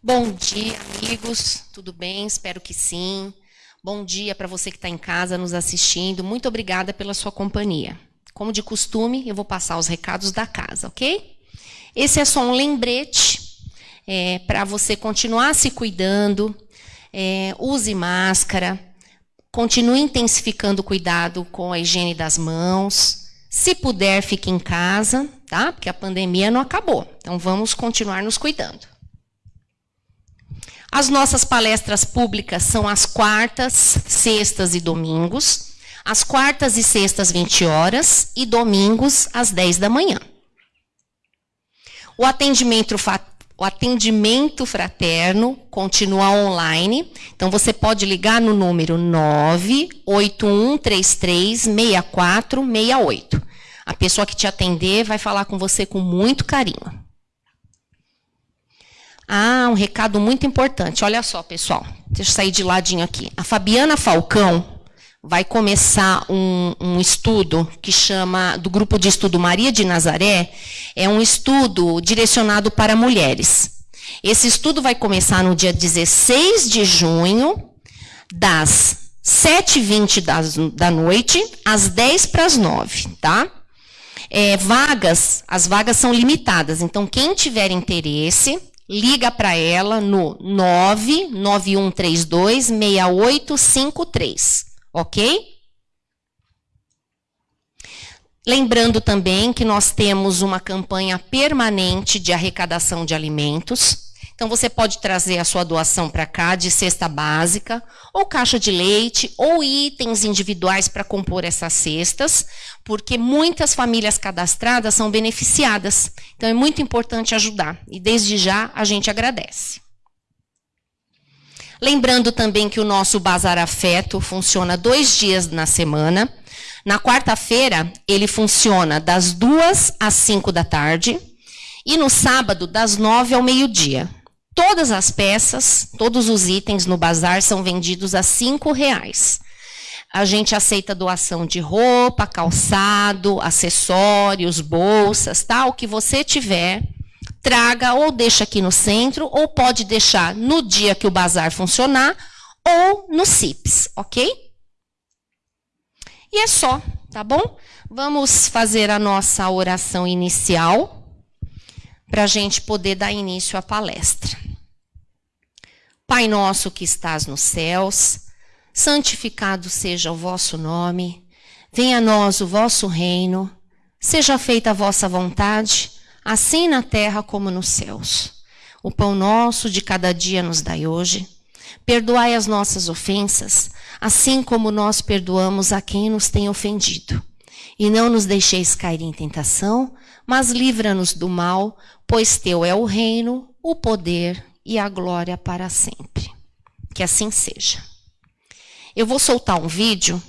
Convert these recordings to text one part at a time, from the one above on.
Bom dia, amigos. Tudo bem? Espero que sim. Bom dia para você que está em casa nos assistindo. Muito obrigada pela sua companhia. Como de costume, eu vou passar os recados da casa, ok? Esse é só um lembrete é, para você continuar se cuidando. É, use máscara. Continue intensificando o cuidado com a higiene das mãos. Se puder, fique em casa, tá? Porque a pandemia não acabou. Então vamos continuar nos cuidando. As nossas palestras públicas são às quartas, sextas e domingos. Às quartas e sextas, 20 horas, e domingos, às 10 da manhã. O atendimento, o atendimento fraterno continua online. Então, você pode ligar no número 981336468. A pessoa que te atender vai falar com você com muito carinho. Ah, um recado muito importante. Olha só, pessoal. Deixa eu sair de ladinho aqui. A Fabiana Falcão vai começar um, um, estudo que chama, do grupo de estudo Maria de Nazaré, é um estudo direcionado para mulheres. Esse estudo vai começar no dia 16 de junho, das 7h20 da noite às 10 para as 9, tá? É, vagas, as vagas são limitadas, então quem tiver interesse, liga para ela no 99132 6853, ok? Lembrando também que nós temos uma campanha permanente de arrecadação de alimentos. Então você pode trazer a sua doação para cá de cesta básica, ou caixa de leite, ou itens individuais para compor essas cestas, porque muitas famílias cadastradas são beneficiadas. Então é muito importante ajudar e desde já a gente agradece. Lembrando também que o nosso Bazar Afeto funciona dois dias na semana. Na quarta-feira, ele funciona das duas às cinco da tarde. E no sábado, das nove ao meio-dia. Todas as peças, todos os itens no bazar são vendidos a cinco reais. A gente aceita doação de roupa, calçado, acessórios, bolsas, tal, tá? o que você tiver, traga ou deixa aqui no centro, ou pode deixar no dia que o bazar funcionar, ou no CIPS, ok? E é só, tá bom? Vamos fazer a nossa oração inicial para a gente poder dar início à palestra. Pai nosso que estás nos céus, santificado seja o vosso nome, venha a nós o vosso reino, seja feita a vossa vontade, assim na terra como nos céus. O pão nosso de cada dia nos dai hoje. Perdoai as nossas ofensas, assim como nós perdoamos a quem nos tem ofendido. E não nos deixeis cair em tentação, mas livra-nos do mal, pois teu é o reino, o poder e a glória para sempre. Que assim seja. Eu vou soltar um vídeo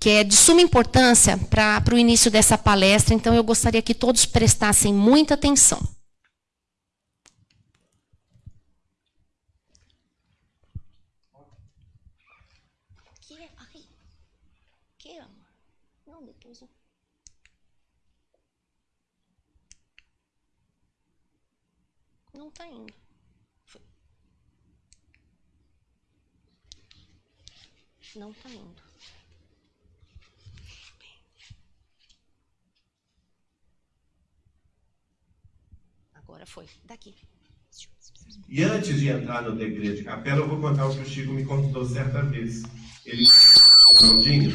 que é de suma importância para o início dessa palestra, então eu gostaria que todos prestassem muita atenção. Não está indo. Não está indo. Agora foi. Daqui. E antes de entrar no degredo de capela, eu vou contar o que o Chico me contou certa vez. Ele, Claudinho,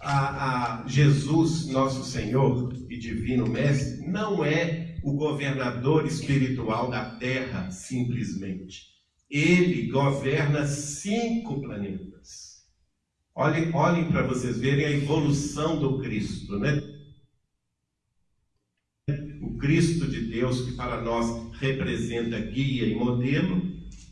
a, a Jesus, nosso Senhor e Divino Mestre, não é o governador espiritual da Terra, simplesmente. Ele governa cinco planetas. Olhem, olhem para vocês verem a evolução do Cristo, né? O Cristo de Deus, que para nós representa guia e modelo,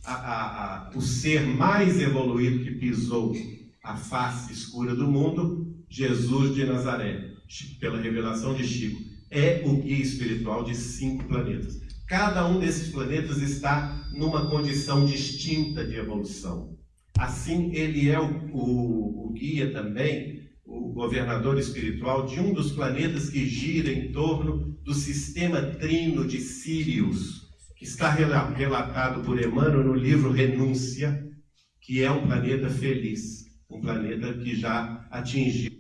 a, a, a, o ser mais evoluído que pisou a face escura do mundo, Jesus de Nazaré, pela revelação de Chico, é o guia espiritual de cinco planetas. Cada um desses planetas está numa condição distinta de evolução. Assim, ele é o, o, o guia também, o governador espiritual de um dos planetas que gira em torno do sistema trino de Sírios, que está relatado por Emmanuel no livro Renúncia, que é um planeta feliz, um planeta que já atingiu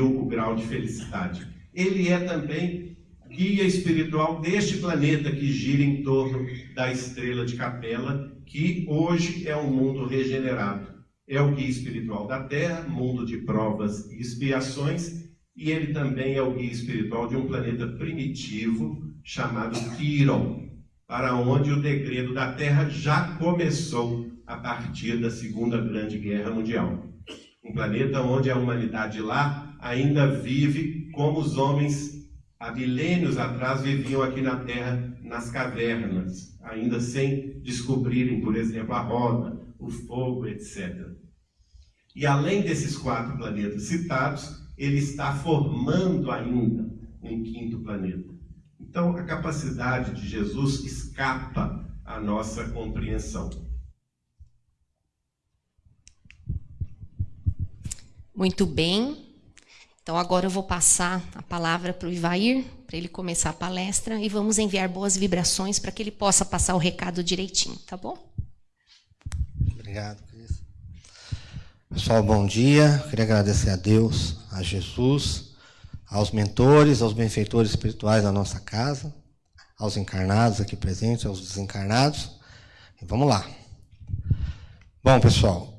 o grau de felicidade. Ele é também guia espiritual deste planeta que gira em torno da estrela de Capela, que hoje é um mundo regenerado. É o guia espiritual da Terra, mundo de provas e expiações, e ele também é o guia espiritual de um planeta primitivo chamado Quiron, para onde o degredo da Terra já começou a partir da Segunda Grande Guerra Mundial. Um planeta onde a humanidade lá ainda vive como os homens há milênios atrás viviam aqui na Terra, nas cavernas, ainda sem descobrirem, por exemplo, a roda, o fogo, etc. E além desses quatro planetas citados, ele está formando ainda um quinto planeta. Então, a capacidade de Jesus escapa à nossa compreensão. Muito bem. Então, agora eu vou passar a palavra para o Ivair, para ele começar a palestra, e vamos enviar boas vibrações para que ele possa passar o recado direitinho, tá bom? Obrigado, Cris. Pessoal, bom dia. Queria agradecer a Deus, a Jesus, aos mentores, aos benfeitores espirituais da nossa casa, aos encarnados aqui presentes, aos desencarnados. E vamos lá. Bom, pessoal,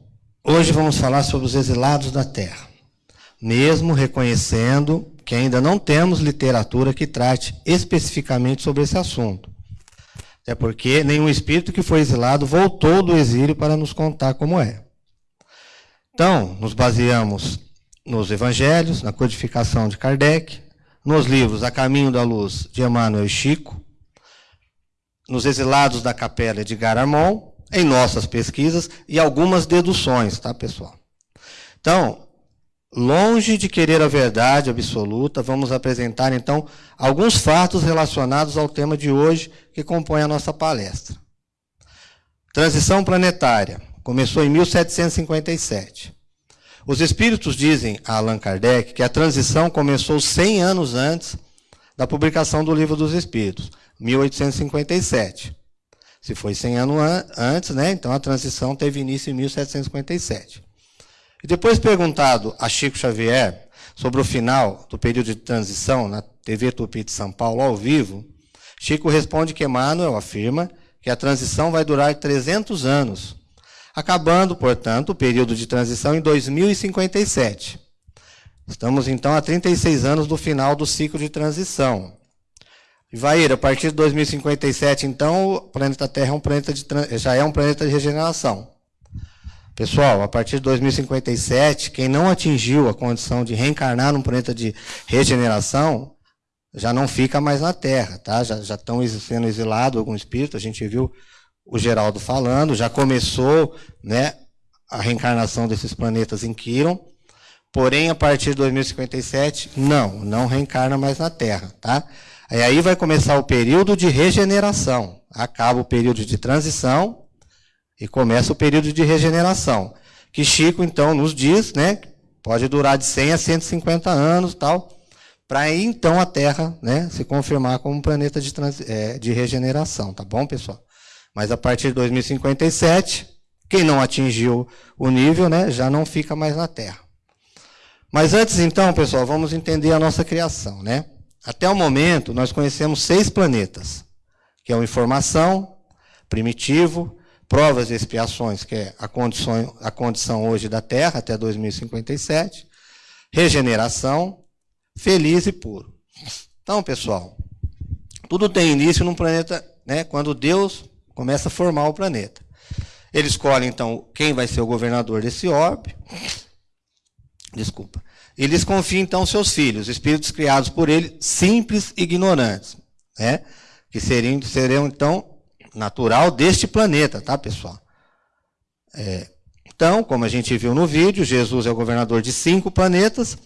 Hoje vamos falar sobre os exilados da terra, mesmo reconhecendo que ainda não temos literatura que trate especificamente sobre esse assunto. Até porque nenhum espírito que foi exilado voltou do exílio para nos contar como é. Então, nos baseamos nos evangelhos, na codificação de Kardec, nos livros A Caminho da Luz de Emmanuel e Chico, nos exilados da capela de Garamond em nossas pesquisas e algumas deduções, tá, pessoal? Então, longe de querer a verdade absoluta, vamos apresentar então alguns fatos relacionados ao tema de hoje que compõe a nossa palestra. Transição planetária. Começou em 1757. Os espíritos dizem a Allan Kardec que a transição começou 100 anos antes da publicação do Livro dos Espíritos, 1857. Se foi 100 anos antes, né? Então a transição teve início em 1757. E depois perguntado a Chico Xavier sobre o final do período de transição na TV Tupi de São Paulo ao vivo, Chico responde que Emmanuel afirma que a transição vai durar 300 anos, acabando, portanto, o período de transição em 2057. Estamos então a 36 anos do final do ciclo de transição. Ivair, a partir de 2057, então, o planeta Terra é um planeta de, já é um planeta de regeneração. Pessoal, a partir de 2057, quem não atingiu a condição de reencarnar num planeta de regeneração, já não fica mais na Terra, tá? Já, já estão sendo exilados algum espírito, a gente viu o Geraldo falando, já começou, né, a reencarnação desses planetas em Quiron, porém, a partir de 2057, não, não reencarna mais na Terra, tá? E aí vai começar o período de regeneração. Acaba o período de transição e começa o período de regeneração. Que Chico, então, nos diz, né? Pode durar de 100 a 150 anos tal, para então a Terra né, se confirmar como um planeta de, trans, é, de regeneração, tá bom, pessoal? Mas a partir de 2057, quem não atingiu o nível, né, já não fica mais na Terra. Mas antes, então, pessoal, vamos entender a nossa criação, né? Até o momento, nós conhecemos seis planetas, que é o Informação, Primitivo, Provas e Expiações, que é a condição, a condição hoje da Terra até 2057, Regeneração, Feliz e Puro. Então, pessoal, tudo tem início num planeta, né, quando Deus começa a formar o planeta. Ele escolhe, então, quem vai ser o governador desse orbe. Desculpa. E lhes confia então seus filhos, espíritos criados por ele, simples e ignorantes, né? que seriam, seriam então natural deste planeta, tá, pessoal? É, então, como a gente viu no vídeo, Jesus é o governador de cinco planetas,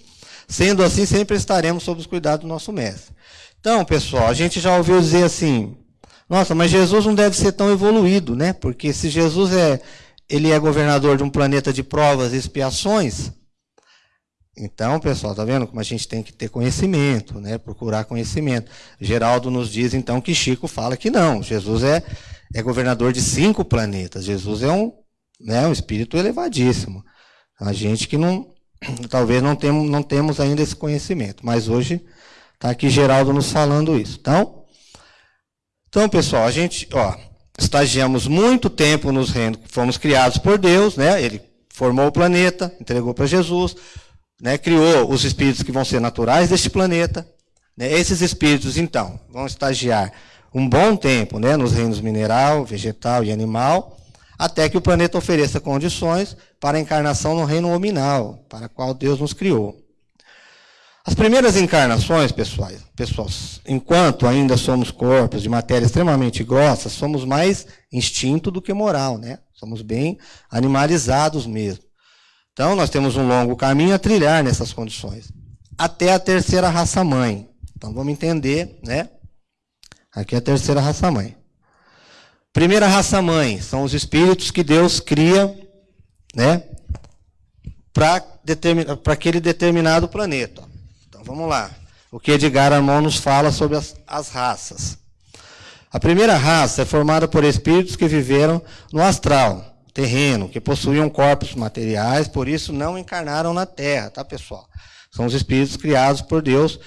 sendo assim, sempre estaremos sob os cuidados do nosso mestre. Então, pessoal, a gente já ouviu dizer assim, nossa, mas Jesus não deve ser tão evoluído, né? Porque se Jesus é, ele é governador de um planeta de provas e expiações, Então, pessoal, tá vendo como a gente tem que ter conhecimento, né? Procurar conhecimento. Geraldo nos diz então que Chico fala que não. Jesus é, é governador de cinco planetas. Jesus é um, né, um espírito elevadíssimo. A gente que não, talvez não temos, não temos ainda esse conhecimento, mas hoje está aqui Geraldo nos falando isso. Então, então, pessoal, a gente, ó, estagiamos muito tempo nos reinos, fomos criados por Deus, né? Ele formou o planeta, entregou para Jesus, né? criou os espíritos que vão ser naturais deste planeta. Né? Esses espíritos, então, vão estagiar um bom tempo né? nos reinos mineral, vegetal e animal, até que o planeta ofereça condições para a encarnação no reino nominal, para o qual Deus nos criou. As primeiras encarnações, pessoais, pessoas, enquanto ainda somos corpos de matéria extremamente grossa, somos mais instinto do que moral, né? Somos bem animalizados mesmo. Então, nós temos um longo caminho a trilhar nessas condições. Até a terceira raça mãe. Então, vamos entender, né? Aqui é a terceira raça mãe. Primeira raça mãe são os espíritos que Deus cria, né? Para aquele determinado planeta. Então vamos lá. O que Edgar Armand nos fala sobre as, as raças. A primeira raça é formada por espíritos que viveram no astral, terreno, que possuíam corpos materiais, por isso não encarnaram na Terra, tá, pessoal? São os espíritos criados por Deus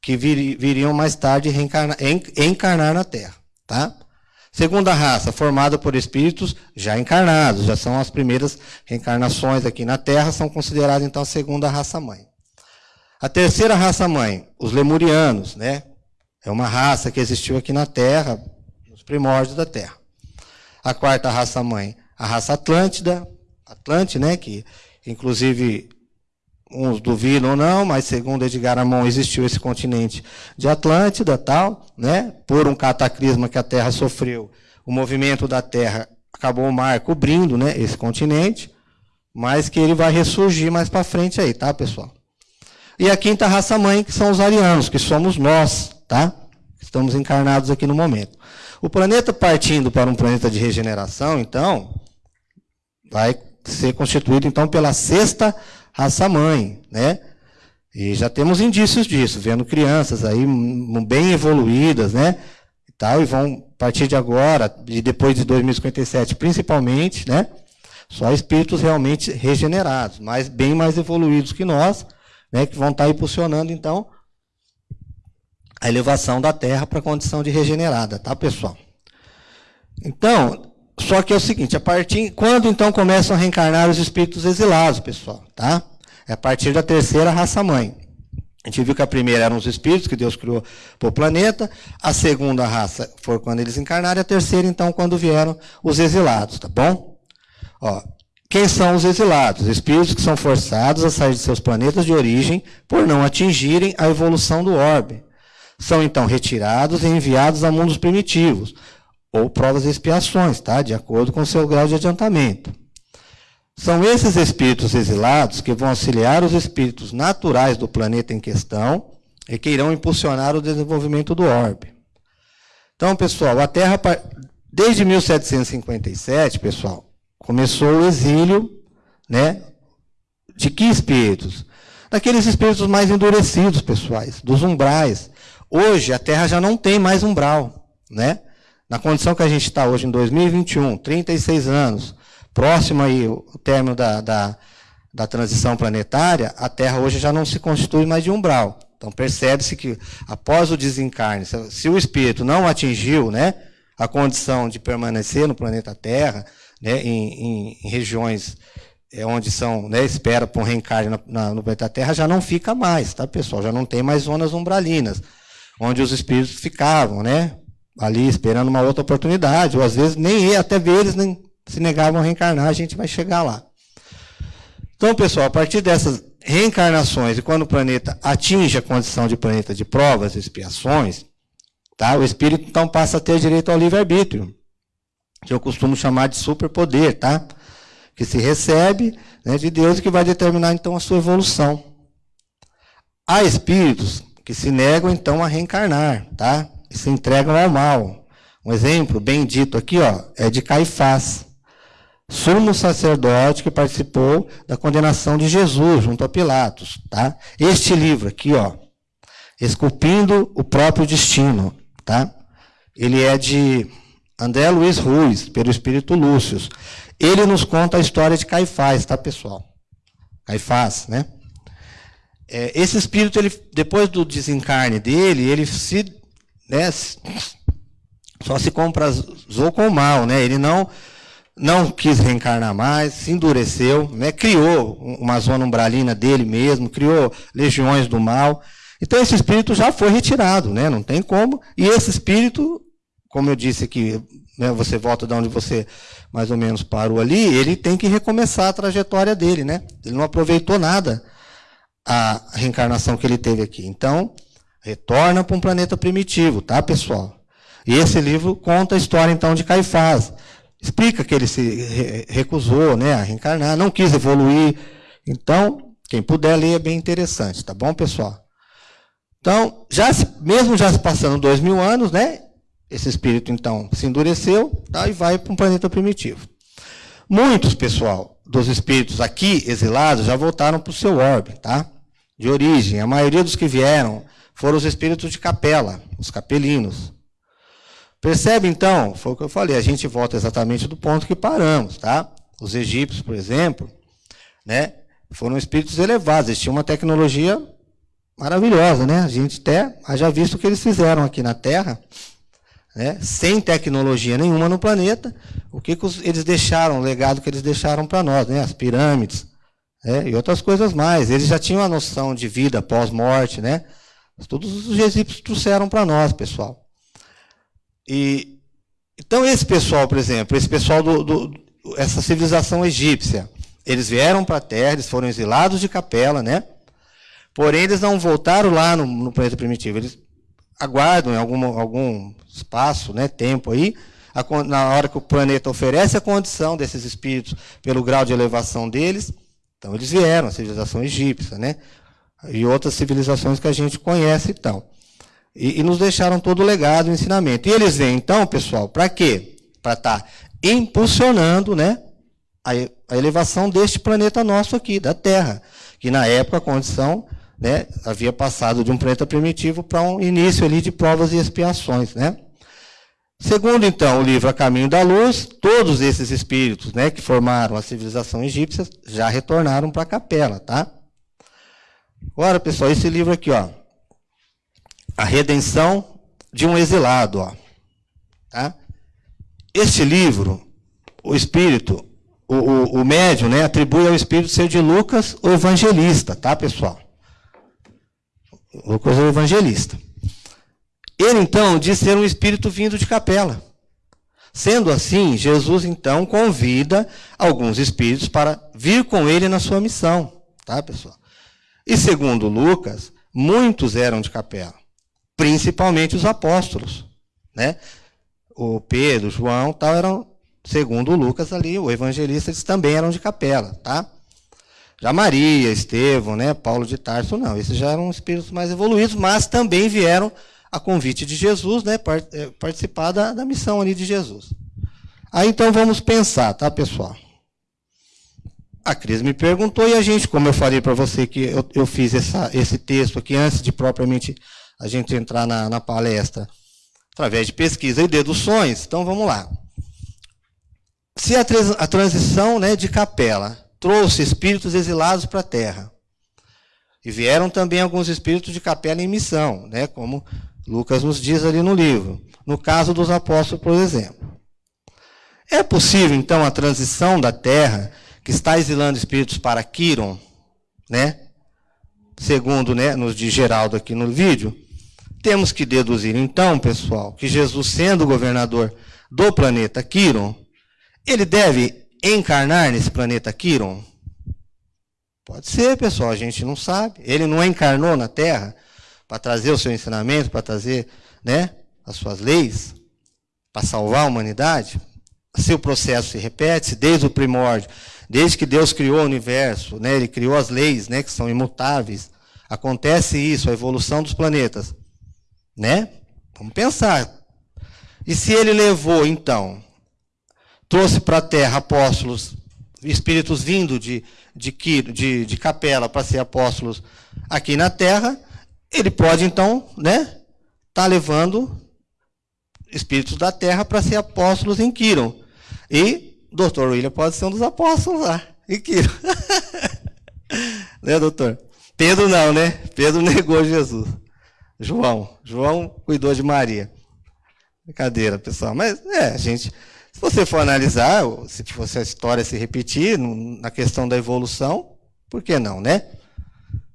que vir, viriam mais tarde reencarnar, encarnar na Terra, tá? Segunda raça, formada por espíritos já encarnados, já são as primeiras reencarnações aqui na Terra, são consideradas então a segunda raça mãe. A terceira raça mãe, os lemurianos, né? É uma raça que existiu aqui na Terra, nos primórdios da Terra. A quarta raça mãe, a raça Atlântida, Atlante, né? Que inclusive uns duvidam ou não, mas segundo Edgar Amon existiu esse continente de Atlântida, tal, né? Por um cataclisma que a Terra sofreu, o movimento da Terra acabou o mar cobrindo, né? Esse continente, mas que ele vai ressurgir mais para frente aí, tá, pessoal? E a quinta raça mãe, que são os arianos, que somos nós, tá? Estamos encarnados aqui no momento. O planeta partindo para um planeta de regeneração, então, vai ser constituído então pela sexta raça mãe, né? E já temos indícios disso, vendo crianças aí bem evoluídas, né? E tal, e vão a partir de agora e depois de 2057, principalmente, né? Só espíritos realmente regenerados, mas bem mais evoluídos que nós, né, que vão estar impulsionando, então, a elevação da Terra para a condição de regenerada, tá, pessoal? Então, só que é o seguinte, a partir quando então começam a reencarnar os espíritos exilados, pessoal, tá? É a partir da terceira raça mãe. A gente viu que a primeira eram os espíritos que Deus criou para o planeta, a segunda raça foi quando eles encarnaram, e a terceira, então, quando vieram os exilados, tá bom? Ó, quem são os exilados? Espíritos que são forçados a sair de seus planetas de origem por não atingirem a evolução do orbe. São então retirados e enviados a mundos primitivos, ou provas e expiações, tá? de acordo com seu grau de adiantamento. São esses espíritos exilados que vão auxiliar os espíritos naturais do planeta em questão e que irão impulsionar o desenvolvimento do orbe. Então, pessoal, a Terra, desde 1757, pessoal, começou o exílio, né? De que espíritos? Daqueles espíritos mais endurecidos, pessoais, dos umbrais. Hoje a Terra já não tem mais umbral, né? Na condição que a gente está hoje em 2021, 36 anos, próximo aí o término da, da, da transição planetária, a Terra hoje já não se constitui mais de umbral. Então percebe-se que após o desencarne, se o espírito não atingiu, né, a condição de permanecer no planeta Terra, né, em, em, em regiões é, onde são, né, espera por um reencarne na, na, no planeta Terra, já não fica mais, tá, pessoal? Já não tem mais zonas umbralinas, onde os espíritos ficavam, né? Ali esperando uma outra oportunidade, ou às vezes nem até eles nem se negavam a reencarnar, a gente vai chegar lá. Então, pessoal, a partir dessas reencarnações, e quando o planeta atinge a condição de planeta de provas e expiações, tá, o espírito então passa a ter direito ao livre-arbítrio que eu costumo chamar de superpoder, tá? Que se recebe né, de Deus e que vai determinar então a sua evolução. Há espíritos que se negam então a reencarnar, tá? Se entregam ao mal. Um exemplo bem dito aqui, ó, é de Caifás. sumo sacerdote que participou da condenação de Jesus junto a Pilatos, tá? Este livro aqui, ó, Esculpindo o próprio destino, tá? Ele é de André Luiz Ruiz, pelo Espírito Lúcio. Ele nos conta a história de Caifás, tá, pessoal? Caifás, né? É, esse espírito, ele, depois do desencarne dele, ele se, né, só se comprazou com o mal, né? Ele não não quis reencarnar mais, se endureceu, né? criou uma zona umbralina dele mesmo, criou legiões do mal. Então esse espírito já foi retirado, né? não tem como. E esse espírito, como eu disse aqui, né, você volta de onde você mais ou menos parou ali, ele tem que recomeçar a trajetória dele. Né? Ele não aproveitou nada a reencarnação que ele teve aqui. Então, retorna para um planeta primitivo, tá, pessoal? E esse livro conta a história, então, de Caifás explica que ele se recusou né, a reencarnar, não quis evoluir. Então, quem puder ler é bem interessante, tá bom, pessoal? Então, já se, mesmo já se passando dois mil anos, né, esse espírito, então, se endureceu tá, e vai para um planeta primitivo. Muitos, pessoal, dos espíritos aqui exilados já voltaram para o seu orbe, tá? De origem. A maioria dos que vieram foram os espíritos de capela, os capelinos. Percebe então? Foi o que eu falei, a gente volta exatamente do ponto que paramos, tá? Os egípcios, por exemplo, né, foram espíritos elevados, eles tinham uma tecnologia maravilhosa, né? A gente até já visto o que eles fizeram aqui na Terra, né? Sem tecnologia nenhuma no planeta, o que, que eles deixaram, o legado que eles deixaram para nós, né? As pirâmides, né? e outras coisas mais. Eles já tinham a noção de vida pós-morte, né? Todos os egípcios trouxeram para nós, pessoal. E, então, esse pessoal, por exemplo, esse pessoal do, do essa civilização egípcia, eles vieram para a Terra, eles foram exilados de capela, né? Porém, eles não voltaram lá no, no planeta primitivo. Eles aguardam em algum, algum espaço, né, tempo aí, a, na hora que o planeta oferece a condição desses espíritos pelo grau de elevação deles, então eles vieram, a civilização egípcia, né? E outras civilizações que a gente conhece e tal. E, e nos deixaram todo o legado, o ensinamento. E eles vêm, então, pessoal, para quê? Para estar tá impulsionando né, a, a elevação deste planeta nosso aqui, da Terra. Que na época a condição né, havia passado de um planeta primitivo para um início ali de provas e expiações. Né? Segundo, então, o livro A Caminho da Luz, todos esses espíritos né, que formaram a civilização egípcia já retornaram para a capela. Tá? Agora, pessoal, esse livro aqui, ó, a redenção de um exilado. Ó. Tá? Este livro, o Espírito, o, o, o médium, né, atribui ao Espírito ser de Lucas, o evangelista, tá, pessoal? Lucas, o evangelista. Ele, então, diz ser um espírito vindo de capela. Sendo assim, Jesus, então, convida alguns espíritos para vir com ele na sua missão, tá, pessoal? E segundo Lucas, muitos eram de capela principalmente os apóstolos, né? O Pedro, João, tal eram, segundo Lucas ali, o evangelista, eles também eram de capela, tá? Já Maria, Estevão, né, Paulo de Tarso, não, esses já eram espíritos mais evoluídos, mas também vieram a convite de Jesus, né, é, participar da, da missão ali de Jesus. Aí então vamos pensar, tá, pessoal? A Cris me perguntou e a gente, como eu falei para você que eu, eu fiz essa, esse texto aqui antes de propriamente a gente entrar na, na palestra através de pesquisa e deduções. Então vamos lá. Se a, a transição né, de capela trouxe espíritos exilados para a terra, e vieram também alguns espíritos de capela em missão, né, como Lucas nos diz ali no livro, no caso dos apóstolos, por exemplo. É possível, então, a transição da terra, que está exilando espíritos para Quiron, né, segundo né, nos de Geraldo aqui no vídeo, temos que deduzir, então, pessoal, que Jesus, sendo governador do planeta Quiron, ele deve encarnar nesse planeta Quiron? Pode ser, pessoal, a gente não sabe. Ele não encarnou na Terra para trazer o seu ensinamento, para trazer né, as suas leis, para salvar a humanidade? Se o processo se repete, desde o primórdio, desde que Deus criou o universo, né, ele criou as leis né, que são imutáveis, acontece isso, a evolução dos planetas. Né? Vamos pensar. E se ele levou, então, trouxe para a terra apóstolos, espíritos vindo de, de, de, de capela para ser apóstolos aqui na terra, ele pode então, né, tá levando espíritos da terra para ser apóstolos em Quiron. E Dr. William pode ser um dos apóstolos lá, em Quiron. né, doutor? Pedro não, né? Pedro negou Jesus. João. João cuidou de Maria. Brincadeira, pessoal. Mas, é, gente. Se você for analisar, se fosse a história se repetir, na questão da evolução, por que não, né?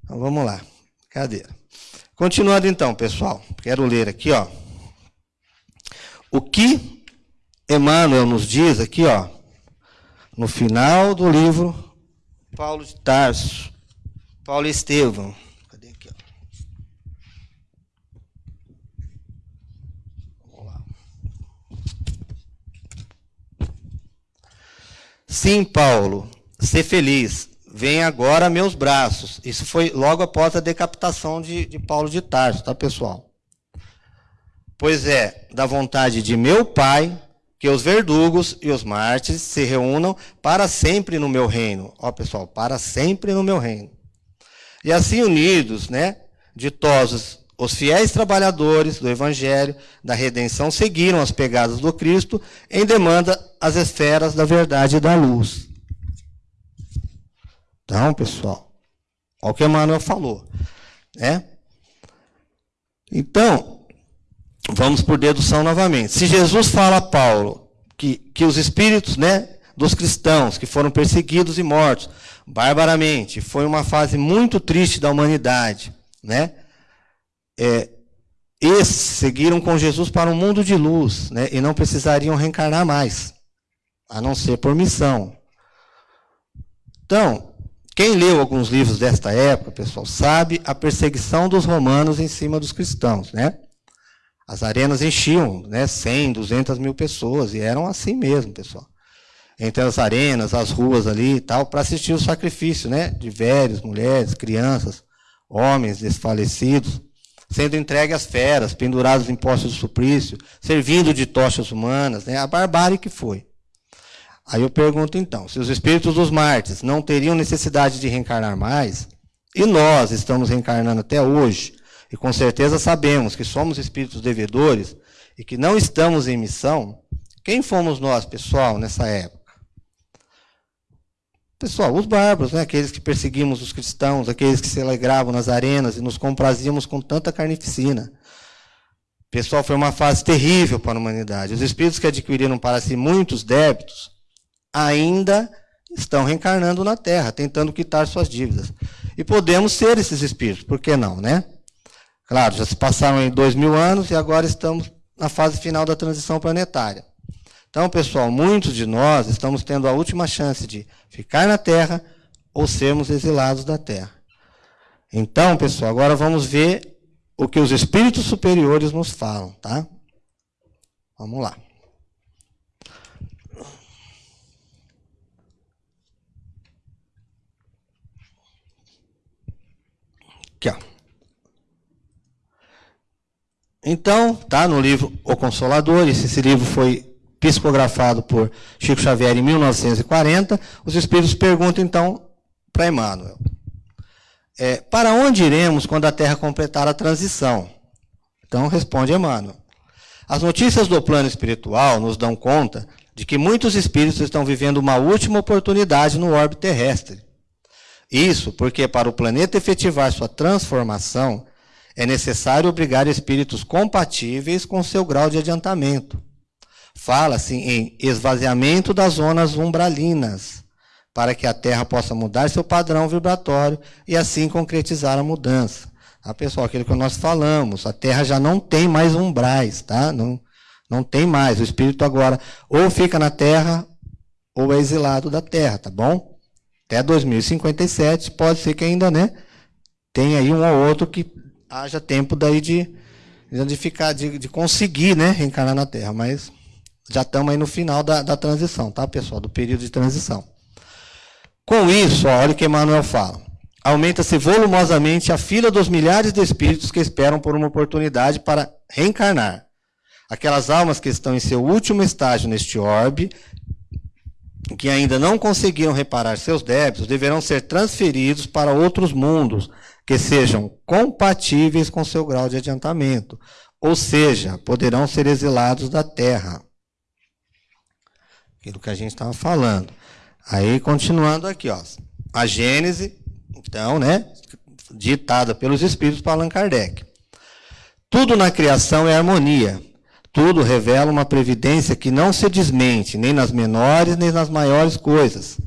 Então vamos lá. Brincadeira. Continuando então, pessoal. Quero ler aqui, ó. O que Emmanuel nos diz aqui, ó, no final do livro Paulo de Tarso, Paulo Estevão. Cadê aqui? Ó? Vamos lá. Sim, Paulo, ser feliz. Vem agora meus braços. Isso foi logo após a decapitação de, de Paulo de Tarso, tá, pessoal? Pois é, da vontade de meu Pai, que os verdugos e os mártires se reúnam para sempre no meu reino. Ó, pessoal, para sempre no meu reino. E assim unidos, né, ditosos, os fiéis trabalhadores do evangelho, da redenção, seguiram as pegadas do Cristo em demanda as esferas da verdade e da luz. Então, pessoal, olha o que Emmanuel falou, né? Então, vamos por dedução novamente. Se Jesus fala a Paulo que, que os espíritos, né, dos cristãos que foram perseguidos e mortos barbaramente. Foi uma fase muito triste da humanidade, né? É, esses seguiram com Jesus para um mundo de luz, né? E não precisariam reencarnar mais, a não ser por missão. Então, quem leu alguns livros desta época, pessoal, sabe a perseguição dos romanos em cima dos cristãos, né? As arenas enchiam, né? 100, 200 mil pessoas, e eram assim mesmo, pessoal entre as arenas, as ruas ali e tal, para assistir o sacrifício, né? De velhos, mulheres, crianças, homens desfalecidos, sendo entregue às feras, pendurados em postos de suplício, servindo de tochas humanas, né? A barbárie que foi. Aí eu pergunto então, se os espíritos dos mártires não teriam necessidade de reencarnar mais, e nós estamos reencarnando até hoje, e com certeza sabemos que somos espíritos devedores e que não estamos em missão, quem fomos nós, pessoal, nessa época? Pessoal, os bárbaros, né? aqueles que perseguimos os cristãos, aqueles que se alegravam nas arenas e nos comprazíamos com tanta carnificina. Pessoal, foi uma fase terrível para a humanidade. Os espíritos que adquiriram para si muitos débitos ainda estão reencarnando na Terra, tentando quitar suas dívidas. E podemos ser esses espíritos, por que não, né? Claro, já se passaram em dois mil anos e agora estamos na fase final da transição planetária. Então, pessoal, muitos de nós estamos tendo a última chance de ficar na terra ou sermos exilados da terra. Então, pessoal, agora vamos ver o que os espíritos superiores nos falam, tá? Vamos lá. Aqui, ó. Então, tá no livro O Consolador, esse, livro foi psicografado por Chico Xavier em 1940, os espíritos perguntam então para Emmanuel: é, para onde iremos quando a Terra completar a transição? Então responde Emmanuel: as notícias do plano espiritual nos dão conta de que muitos espíritos estão vivendo uma última oportunidade no orbe terrestre. Isso porque para o planeta efetivar sua transformação, é necessário obrigar espíritos compatíveis com seu grau de adiantamento Fala-se em esvaziamento das zonas umbralinas, para que a Terra possa mudar seu padrão vibratório e assim concretizar a mudança. Tá, pessoal, aquilo que nós falamos, a Terra já não tem mais umbrais, tá? Não, não tem mais. O espírito agora ou fica na Terra ou é exilado da Terra, tá bom? Até 2057 pode ser que ainda, né? Tem aí um ou outro que haja tempo daí de, de ficar, de, de conseguir, né, reencarnar na Terra, mas já estamos aí no final da, da transição, tá, pessoal? Do período de transição. Com isso, ó, olha o que Emmanuel fala. Aumenta-se volumosamente a fila dos milhares de espíritos que esperam por uma oportunidade para reencarnar. Aquelas almas que estão em seu último estágio neste orbe que ainda não conseguiram reparar seus débitos deverão ser transferidos para outros mundos que sejam compatíveis com seu grau de adiantamento, ou seja, poderão ser exilados da terra. Aquilo que a gente estava falando. Aí, continuando aqui, ó. A Gênese, então, né, ditada pelos Espíritos para Allan Kardec. Tudo na criação é harmonia. Tudo revela uma previdência que não se desmente, nem nas menores, nem nas maiores coisas.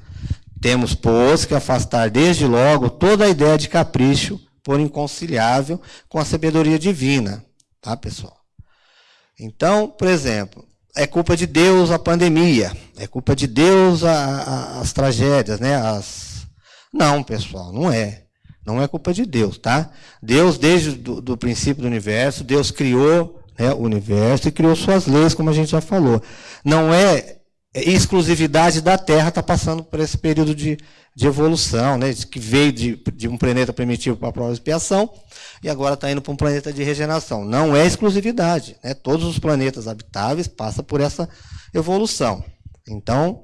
Temos, pois, que afastar desde logo toda a ideia de capricho, por inconciliável com a sabedoria divina. Tá, pessoal? Então, por exemplo, é culpa de Deus a pandemia, é culpa de Deus a, a, as tragédias, né? As... Não, pessoal, não é. Não é culpa de Deus, tá? Deus, desde o do princípio do universo, Deus criou né, o universo e criou suas leis, como a gente já falou. Não é exclusividade da Terra estar tá passando por esse período de, de evolução, né, que veio de, de um planeta primitivo para a prova de expiação e agora está indo para um planeta de regeneração. Não é exclusividade. Né? Todos os planetas habitáveis passam por essa evolução. Então,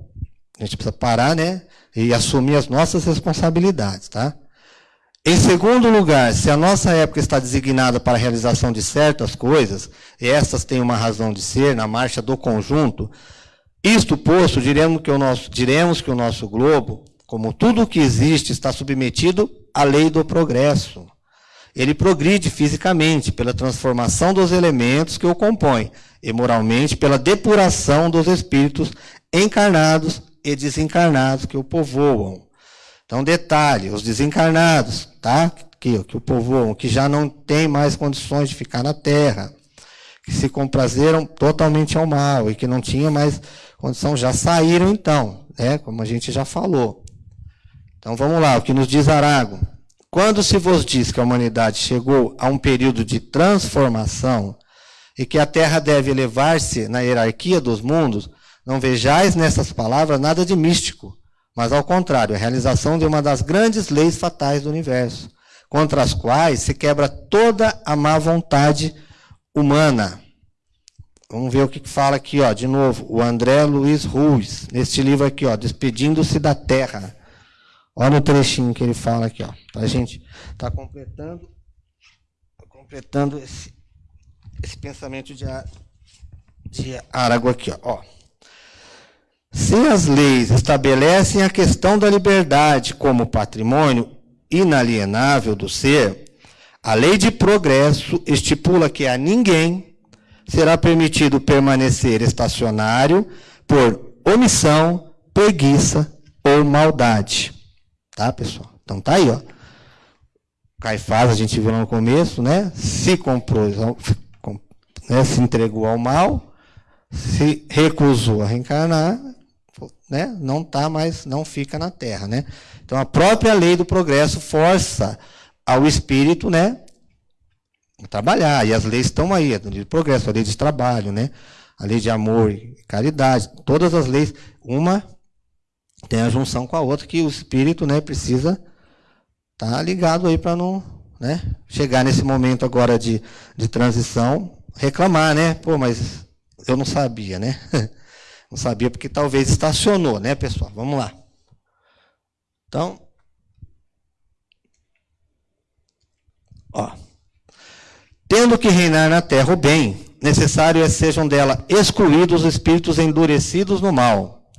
a gente precisa parar né, e assumir as nossas responsabilidades. Tá? Em segundo lugar, se a nossa época está designada para a realização de certas coisas, e essas têm uma razão de ser na marcha do conjunto, isto posto, diremos que o nosso, diremos que o nosso globo como tudo o que existe está submetido à lei do progresso. Ele progride fisicamente pela transformação dos elementos que o compõem, e moralmente pela depuração dos espíritos encarnados e desencarnados que o povoam. Então, detalhe: os desencarnados, tá? Que, que o povoam, que já não tem mais condições de ficar na terra, que se comprazeram totalmente ao mal e que não tinha mais condição, já saíram então, né? Como a gente já falou. Então vamos lá, o que nos diz Arago. Quando se vos diz que a humanidade chegou a um período de transformação e que a Terra deve elevar-se na hierarquia dos mundos, não vejais nessas palavras nada de místico, mas ao contrário, a realização de uma das grandes leis fatais do universo, contra as quais se quebra toda a má vontade humana. Vamos ver o que fala aqui, ó, de novo, o André Luiz Ruiz, neste livro aqui, ó, Despedindo-se da Terra. Olha o trechinho que ele fala aqui, ó. A gente está completando, completando esse, esse pensamento de, de Arago aqui, ó. Se as leis estabelecem a questão da liberdade como patrimônio inalienável do ser, a lei de progresso estipula que a ninguém será permitido permanecer estacionário por omissão, preguiça ou maldade. Tá, pessoal? Então tá aí, ó. Caifás, a gente viu lá no começo, né? Se comprou, né? se entregou ao mal, se recusou a reencarnar, né? Não tá mais, não fica na Terra, né? Então a própria lei do progresso força ao espírito, né? Trabalhar. E as leis estão aí, a lei de progresso, a lei de trabalho, né? A lei de amor e caridade, todas as leis, uma tem a junção com a outra que o espírito né, precisa estar tá ligado aí para não né, chegar nesse momento agora de, de transição, reclamar, né? Pô, mas eu não sabia, né? Não sabia porque talvez estacionou, né, pessoal? Vamos lá. Então, ó. Tendo que reinar na terra o bem, necessário é sejam dela excluídos os espíritos endurecidos no mal,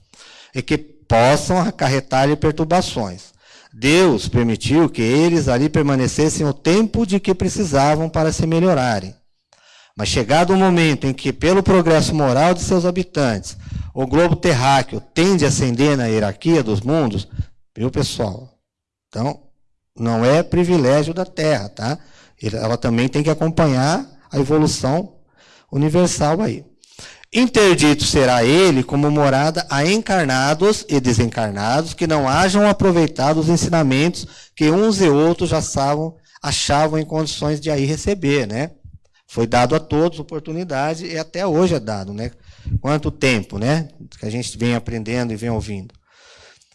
e que possam acarretar-lhe perturbações. Deus permitiu que eles ali permanecessem o tempo de que precisavam para se melhorarem. Mas chegado o momento em que, pelo progresso moral de seus habitantes, o globo terráqueo tende a ascender na hierarquia dos mundos, viu, pessoal? Então, não é privilégio da Terra, tá? Ela também tem que acompanhar a evolução universal aí. Interdito será ele como morada a encarnados e desencarnados que não hajam aproveitado os ensinamentos que uns e outros já sabiam, achavam em condições de aí receber, né? Foi dado a todos oportunidade e até hoje é dado, né? Quanto tempo, né? Que a gente vem aprendendo e vem ouvindo.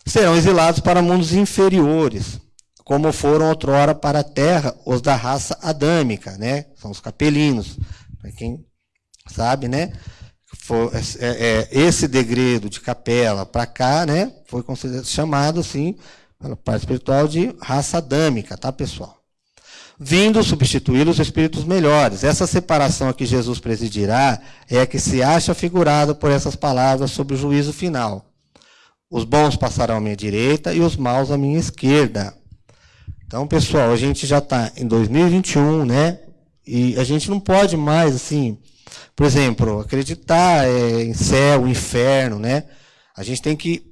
Serão exilados para mundos inferiores, como foram outrora para a terra os da raça adâmica, né? São os capelinos, para quem sabe, né? foi, é, é, esse degredo de capela para cá, né, foi chamado assim, pela parte espiritual, de raça adâmica, tá, pessoal? Vindo substituir os espíritos melhores. Essa separação a que Jesus presidirá é a que se acha figurada por essas palavras sobre o juízo final. Os bons passarão à minha direita e os maus à minha esquerda. Então, pessoal, a gente já está em 2021, né? E a gente não pode mais, assim, por exemplo, acreditar é, em céu, inferno, né? A gente tem que,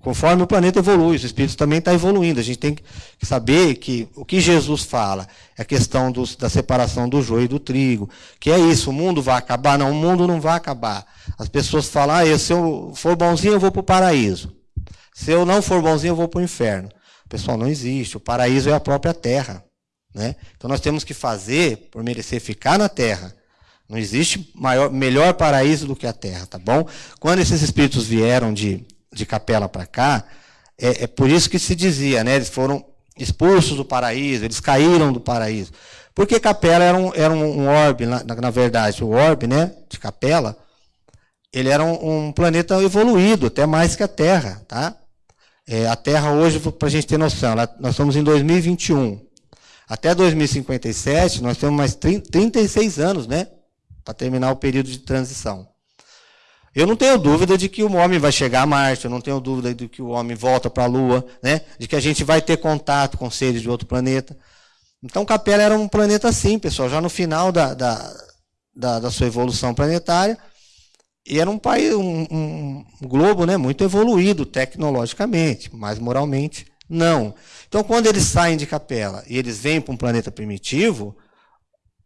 conforme o planeta evolui, os espíritos também estão tá evoluindo. A gente tem que saber que o que Jesus fala é a questão dos, da separação do joio e do trigo. Que é isso, o mundo vai acabar? Não, o mundo não vai acabar. As pessoas falam, ah, se eu for bonzinho, eu vou para o paraíso. Se eu não for bonzinho, eu vou para o inferno. Pessoal, não existe. O paraíso é a própria terra. Né? Então nós temos que fazer por merecer ficar na terra não existe maior, melhor paraíso do que a terra, tá bom? Quando esses espíritos vieram de, de capela para cá, é, é, por isso que se dizia, né? Eles foram expulsos do paraíso, eles caíram do paraíso. Porque capela era um, era um orbe, na, na verdade, o orbe, né, de capela, ele era um, um planeta evoluído, até mais que a Terra, tá? É, a Terra hoje, para a gente ter noção, ela, nós estamos em 2021. Até 2057, nós temos mais 30, 36 anos, né? para terminar o período de transição. Eu não tenho dúvida de que o homem vai chegar a Marte, eu não tenho dúvida de que o homem volta para a Lua, né? de que a gente vai ter contato com seres de outro planeta. Então, Capela era um planeta assim, pessoal, já no final da, da, da, da sua evolução planetária. E era um país, um, um, globo né, muito evoluído tecnologicamente, mas moralmente não. Então, quando eles saem de Capela e eles vêm para um planeta primitivo,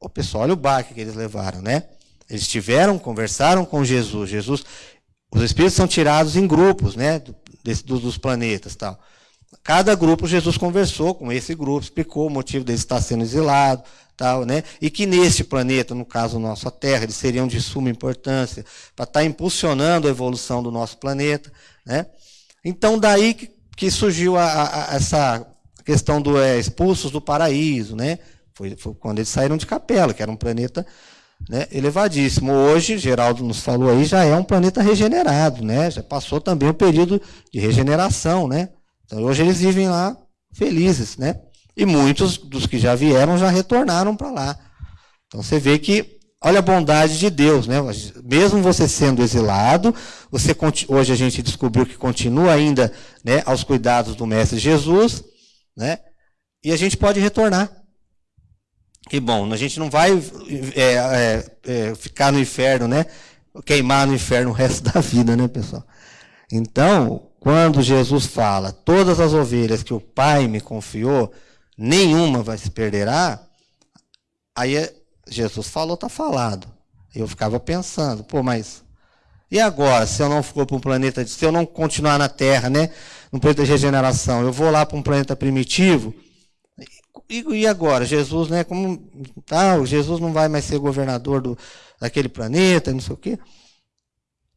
o pessoal, olha o baque que eles levaram, né? Eles tiveram, conversaram com Jesus. Jesus, os espíritos são tirados em grupos, né? Desse, dos planetas, tal. Cada grupo Jesus conversou com esse grupo, explicou o motivo deles estar sendo exilado, tal, né? E que neste planeta, no caso nossa Terra, eles seriam de suma importância para estar impulsionando a evolução do nosso planeta, né? Então daí que, que surgiu a, a, essa questão do é, expulsos do paraíso, né? Foi, foi, quando eles saíram de Capela, que era um planeta né, elevadíssimo. Hoje, Geraldo nos falou aí, já é um planeta regenerado, né? Já passou também o período de regeneração, né? Então, hoje eles vivem lá felizes, né? E muitos dos que já vieram já retornaram para lá. Então você vê que olha a bondade de Deus, né? Mesmo você sendo exilado, você hoje a gente descobriu que continua ainda, né, aos cuidados do mestre Jesus, né? E a gente pode retornar. E bom, a gente não vai é, é, é, ficar no inferno, né? Queimar no inferno o resto da vida, né, pessoal? Então, quando Jesus fala, todas as ovelhas que o Pai me confiou, nenhuma vai se perderá, aí é, Jesus falou, está falado. Eu ficava pensando, pô, mas e agora, se eu não for para um planeta, se eu não continuar na Terra, né, no planeta de regeneração, eu vou lá para um planeta primitivo, e, e agora? Jesus, né? Como tá, Jesus não vai mais ser governador do, daquele planeta, não sei o quê.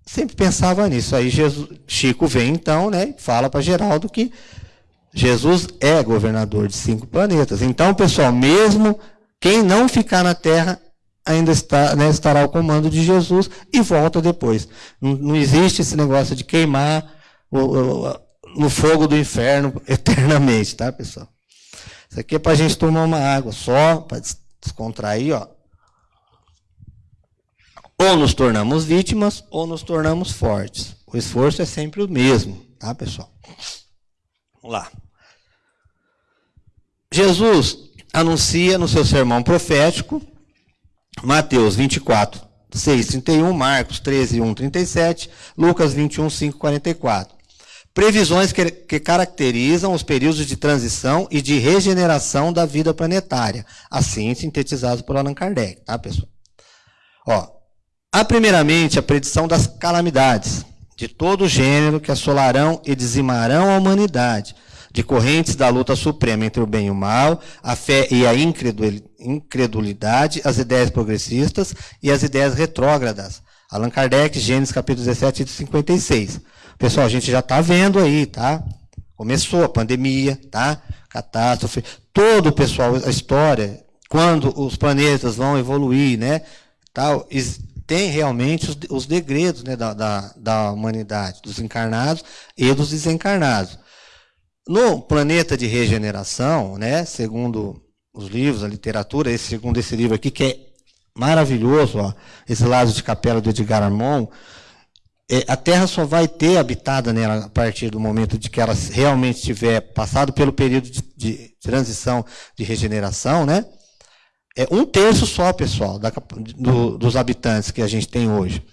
Sempre pensava nisso. Aí Jesus, Chico vem então, né? Fala para Geraldo que Jesus é governador de cinco planetas. Então, pessoal, mesmo quem não ficar na Terra ainda está, né, estará ao comando de Jesus e volta depois. Não, não existe esse negócio de queimar o, o, no fogo do inferno eternamente, tá, pessoal? Isso aqui é para a gente tomar uma água só, para descontrair, ó. Ou nos tornamos vítimas, ou nos tornamos fortes. O esforço é sempre o mesmo, tá, pessoal? Vamos lá. Jesus anuncia no seu sermão profético, Mateus 24, 6, 31, Marcos 13, 1, 37, Lucas 21, 5, 44. Previsões que, que, caracterizam os períodos de transição e de regeneração da vida planetária, assim sintetizados por Allan Kardec, tá, pessoal? Ó, há primeiramente a predição das calamidades, de todo gênero que assolarão e dizimarão a humanidade, de correntes da luta suprema entre o bem e o mal, a fé e a incredulidade, as ideias progressistas e as ideias retrógradas. Allan Kardec, Gênesis capítulo 17, 56. Pessoal, a gente já está vendo aí, tá? Começou a pandemia, tá? Catástrofe. Todo o pessoal, a história, quando os planetas vão evoluir, né? Tal, tem realmente os, os degredos né, da, da, da humanidade, dos encarnados e dos desencarnados. No planeta de regeneração, né, segundo os livros, a literatura, esse, segundo esse livro aqui, que é maravilhoso, ó, esse Lazo de Capela do Edgar Armand, é, a Terra só vai ter habitada nela a partir do momento de que ela realmente tiver passado pelo período de, de transição de regeneração, né? É um terço só, pessoal, da, do, dos habitantes que a gente tem hoje.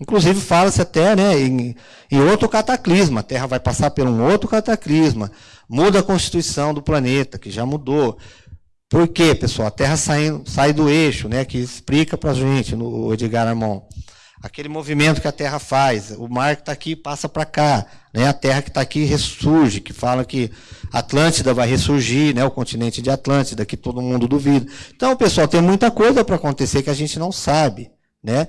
Inclusive, fala-se até né, em, em, outro cataclisma. A Terra vai passar por um outro cataclisma. Muda a constituição do planeta, que já mudou. Por quê, pessoal? A Terra sai, sai do eixo, né, que explica para a gente, no Edgar Armand. Aquele movimento que a Terra faz. O mar que está aqui passa para cá. Né, a Terra que está aqui ressurge, que fala que Atlântida vai ressurgir, né, o continente de Atlântida, que todo mundo duvida. Então, pessoal, tem muita coisa para acontecer que a gente não sabe. Né?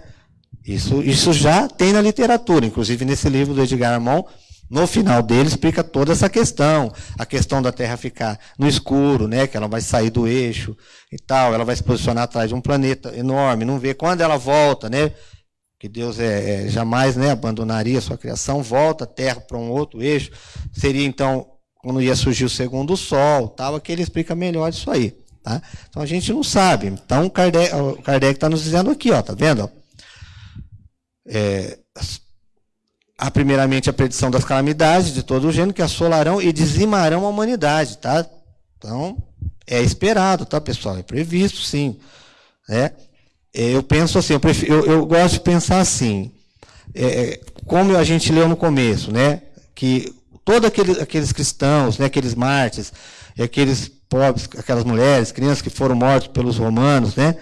Isso, isso já tem na literatura, inclusive nesse livro do Edgar Armand, no final dele explica toda essa questão, a questão da Terra ficar no escuro, né, que ela vai sair do eixo e tal, ela vai se posicionar atrás de um planeta enorme, não vê quando ela volta, né, que Deus é, é jamais, né, abandonaria a sua criação, volta a Terra para um outro eixo, seria então quando ia surgir o segundo Sol, tal, aqui ele explica melhor isso aí, tá? Então a gente não sabe. Então o Kardec está nos dizendo aqui, ó, tá vendo? é, há primeiramente a predição das calamidades de todo o gênero que assolarão e dizimarão a humanidade, tá? Então, é esperado, tá, pessoal? É previsto, sim. Né? Eu penso assim, eu, prefiro, eu, eu gosto de pensar assim, é, é como a gente leu no começo, né? Que todos aqueles, aqueles cristãos, né, aqueles mártires, aqueles pobres, aquelas mulheres, crianças que foram mortos pelos romanos, né?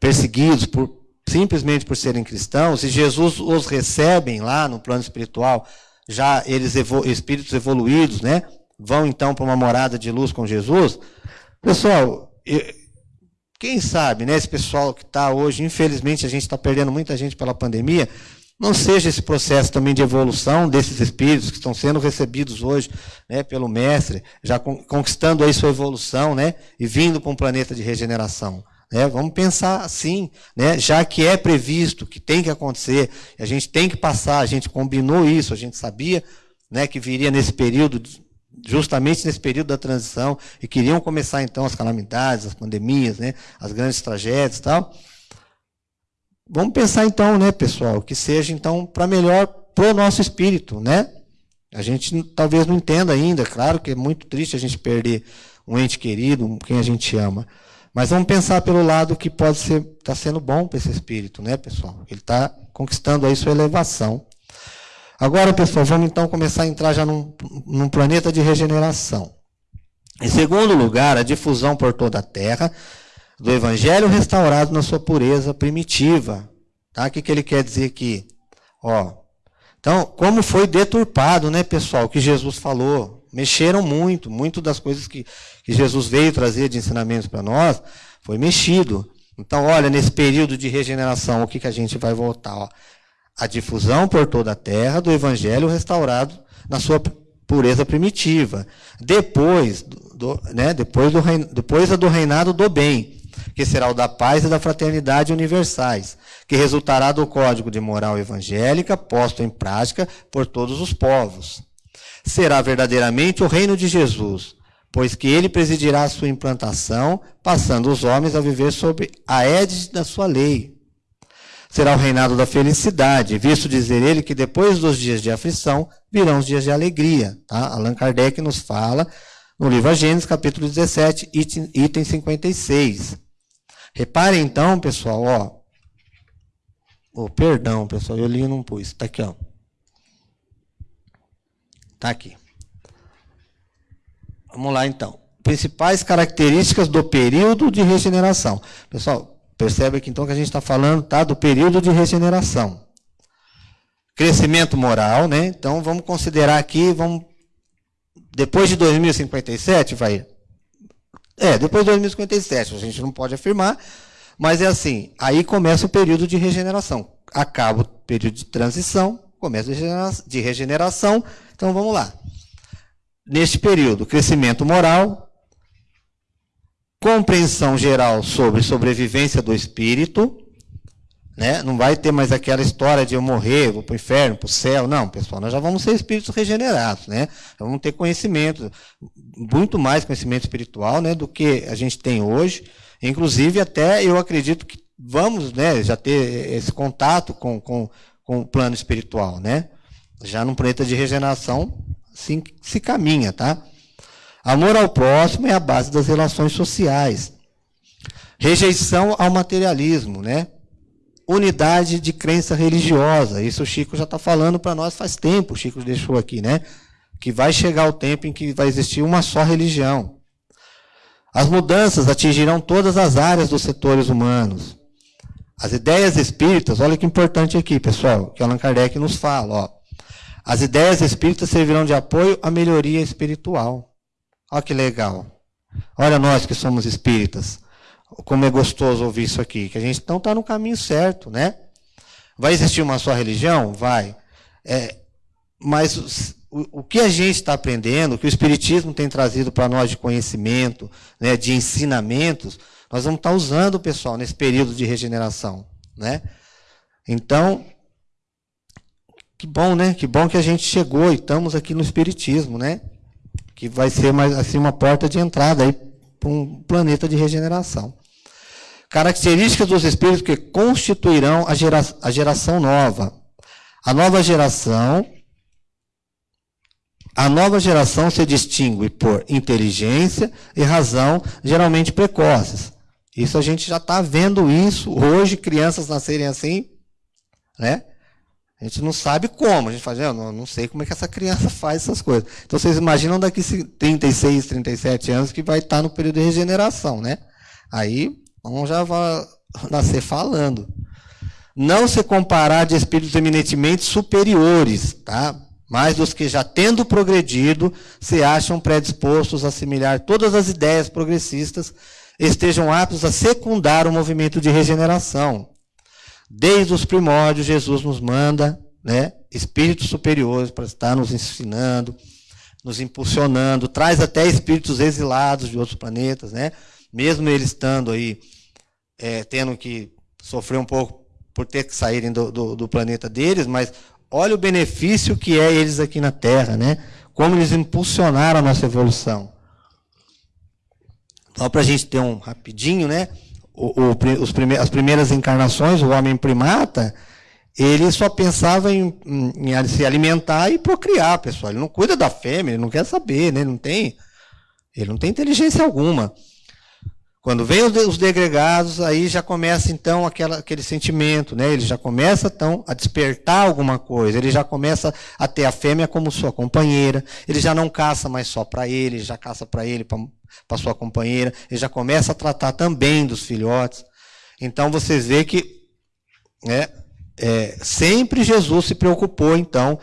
Perseguidos por, simplesmente por serem cristãos, e Jesus os recebem lá no plano espiritual, já eles espíritos evoluídos, né? Vão então para uma morada de luz com Jesus. Pessoal, quem sabe, né? Esse pessoal que está hoje, infelizmente, a gente está perdendo muita gente pela pandemia. Não seja esse processo também de evolução desses espíritos que estão sendo recebidos hoje né, pelo Mestre, já conquistando aí sua evolução né, e vindo para um planeta de regeneração. Né? Vamos pensar assim, né? já que é previsto, que tem que acontecer, a gente tem que passar, a gente combinou isso, a gente sabia né, que viria nesse período, justamente nesse período da transição, e queriam começar então as calamidades, as pandemias, né, as grandes tragédias e tal. Vamos pensar então, né, pessoal, que seja então para melhor para o nosso espírito, né? A gente talvez não entenda ainda, claro que é muito triste a gente perder um ente querido, quem a gente ama. Mas vamos pensar pelo lado que pode ser, está sendo bom para esse espírito, né, pessoal? Ele está conquistando aí sua elevação. Agora, pessoal, vamos então começar a entrar já num, num planeta de regeneração. Em segundo lugar, a difusão por toda a Terra do Evangelho restaurado na sua pureza primitiva. Tá? O que, que ele quer dizer aqui? Ó, então, como foi deturpado, né, pessoal, o que Jesus falou mexeram muito, muito das coisas que, que Jesus veio trazer de ensinamentos para nós, foi mexido. Então, olha, nesse período de regeneração, o que, que a gente vai voltar? Ó? A difusão por toda a terra do evangelho restaurado na sua pureza primitiva. Depois, do, né, depois, do, depois do reinado do bem, que será o da paz e da fraternidade universais, que resultará do código de moral evangélica posto em prática por todos os povos será verdadeiramente o reino de Jesus, pois que ele presidirá a sua implantação, passando os homens a viver sob a égide da sua lei. Será o reinado da felicidade, visto dizer ele que depois dos dias de aflição virão os dias de alegria. Tá? Allan Kardec nos fala no livro A Gênesis, capítulo 17, item, item 56. Reparem então, pessoal, ó. Oh, perdão, pessoal, eu li e não pus. Está aqui, ó. Está aqui. Vamos lá, então. Principais características do período de regeneração. Pessoal, percebe aqui então que a gente está falando tá, do período de regeneração. Crescimento moral, né? Então vamos considerar aqui, vamos. Depois de 2057, vai. É, depois de 2057, a gente não pode afirmar, mas é assim, aí começa o período de regeneração. Acaba o período de transição, começa de regeneração, então vamos lá. Neste período, crescimento moral, compreensão geral sobre sobrevivência do espírito, Né? Não vai ter mais aquela história de eu morrer, vou para o inferno, para o céu. Não, pessoal, nós já vamos ser espíritos regenerados, né? Vamos ter conhecimento, muito mais conhecimento espiritual, né, do que a gente tem hoje. Inclusive, até eu acredito que vamos, né, já ter esse contato com, com, com o plano espiritual, né? Já num planeta de regeneração, sim, se caminha, tá? Amor ao próximo é a base das relações sociais. Rejeição ao materialismo, né? Unidade de crença religiosa. Isso o Chico já está falando para nós faz tempo, o Chico deixou aqui, né? Que vai chegar o tempo em que vai existir uma só religião. As mudanças atingirão todas as áreas dos setores humanos. As ideias espíritas, olha que importante aqui, pessoal, que Allan Kardec nos fala, ó. As ideias espíritas servirão de apoio à melhoria espiritual. Olha que legal. Olha nós que somos espíritas. Como é gostoso ouvir isso aqui. Que a gente não está no caminho certo, né? Vai existir uma só religião? Vai. É, mas o, o, que a gente está aprendendo, o que o Espiritismo tem trazido para nós de conhecimento, né, de ensinamentos, nós vamos estar tá usando, pessoal, nesse período de regeneração. Né? Então, que bom, né? Que bom que a gente chegou e estamos aqui no Espiritismo, né? Que vai ser mais assim uma porta de entrada para um planeta de regeneração. Características dos espíritos que constituirão a, gera, a geração nova. A nova geração a nova geração se distingue por inteligência e razão, geralmente precoces. Isso a gente já está vendo isso hoje, crianças nascerem assim, né? A gente não sabe como. A gente fala, eu não, não sei como é que essa criança faz essas coisas. Então vocês imaginam daqui 36, 37 anos que vai estar no período de regeneração, né? Aí vamos já nascer falando. Não se comparar de espíritos eminentemente superiores, tá? Mas dos que já tendo progredido, se acham predispostos a assimilar todas as ideias progressistas, estejam aptos a secundar o movimento de regeneração Desde os primórdios, Jesus nos manda né, espíritos superiores para estar nos ensinando, nos impulsionando, traz até espíritos exilados de outros planetas, né? mesmo eles estando aí, é, tendo que sofrer um pouco por ter que saírem do, do, do, planeta deles, mas olha o benefício que é eles aqui na Terra, né? como eles impulsionaram a nossa evolução. Só para a gente ter um rapidinho, né? O, o, prime as primeiras encarnações, o homem primata, ele só pensava em, em, em, se alimentar e procriar, pessoal. Ele não cuida da fêmea, ele não quer saber, né? Ele não tem, ele não tem inteligência alguma. Quando vem os degregados, aí já começa então aquela, aquele sentimento, né? Ele já começa então a despertar alguma coisa, ele já começa a ter a fêmea como sua companheira, ele já não caça mais só para ele, já caça para ele, para sua companheira, ele já começa a tratar também dos filhotes. Então vocês vê que né, é, sempre Jesus se preocupou então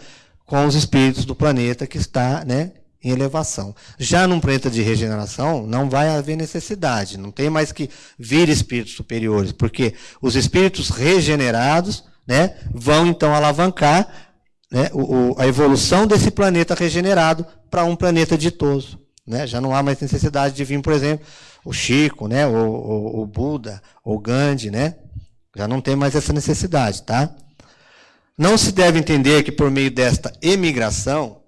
com os espíritos do planeta que está né, em elevação. Já num planeta de regeneração, não vai haver necessidade, não tem mais que vir espíritos superiores, porque os espíritos regenerados né, vão então alavancar né, o, a evolução desse planeta regenerado para um planeta ditoso. Né? Já não há mais necessidade de vir, por exemplo, o Chico, né, o, o, o Buda, o Gandhi, né? Já não tem mais essa necessidade, tá? Não se deve entender que por meio desta emigração,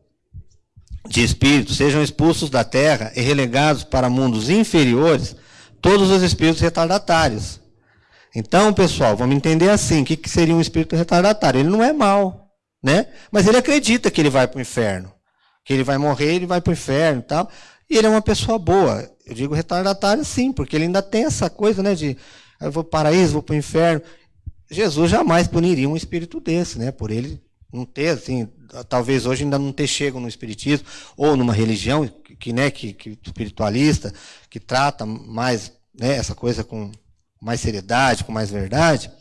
de espíritos sejam expulsos da terra e relegados para mundos inferiores todos os espíritos retardatários. Então, pessoal, vamos entender assim: o que, seria um espírito retardatário? Ele não é mal, né? mas ele acredita que ele vai para o inferno. Que ele vai morrer, ele vai para o inferno e tal. E ele é uma pessoa boa. Eu digo retardatário sim, porque ele ainda tem essa coisa né, de eu vou para o paraíso, vou para o inferno. Jesus jamais puniria um espírito desse, né? Por ele não ter, assim, talvez hoje ainda não ter chego no espiritismo ou numa religião que, né, que, que espiritualista, que trata mais né, essa coisa com mais seriedade, com mais verdade,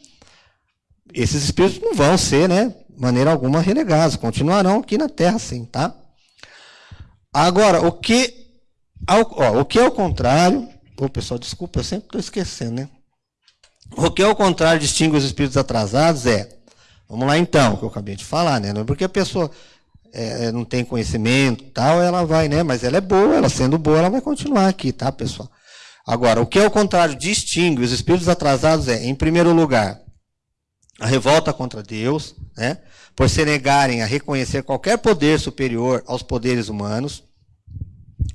esses espíritos não vão ser, né, de maneira alguma renegados, continuarão aqui na Terra, sim, tá? Agora, o que, ao, ó, o que é o contrário, ô pessoal, desculpa, eu sempre estou esquecendo, né? O que é o contrário distingue os espíritos atrasados é Vamos lá então, que eu acabei de falar, né? É porque a pessoa é, é não tem conhecimento tal, ela vai, né? Mas ela é boa, ela sendo boa, ela vai continuar aqui, tá, pessoal? Agora, o que é o contrário distingue os espíritos atrasados é, em primeiro lugar, a revolta contra Deus, né? por se negarem a reconhecer qualquer poder superior aos poderes humanos.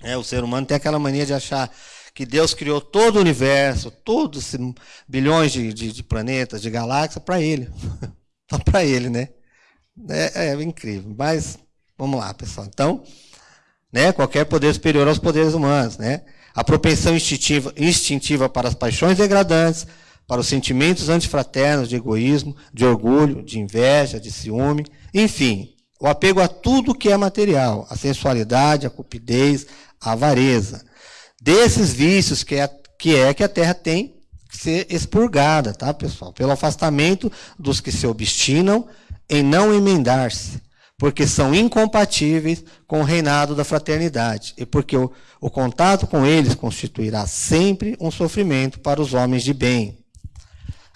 É, o ser humano tem aquela mania de achar que Deus criou todo o universo, todos bilhões de, de, de planetas, de galáxias, para ele. Só para ele, né? É, é, incrível. Mas, vamos lá, pessoal. Então, né, qualquer poder superior aos poderes humanos, né? A propensão instintiva, instintiva para as paixões degradantes, para os sentimentos antifraternos de egoísmo, de orgulho, de inveja, de ciúme, enfim, o apego a tudo que é material, a sensualidade, a cupidez, a avareza. Desses vícios que é, que é que a terra tem que ser expurgada, tá, pessoal? Pelo afastamento dos que se obstinam em não emendar-se, porque são incompatíveis com o reinado da fraternidade, e porque o, o contato com eles constituirá sempre um sofrimento para os homens de bem.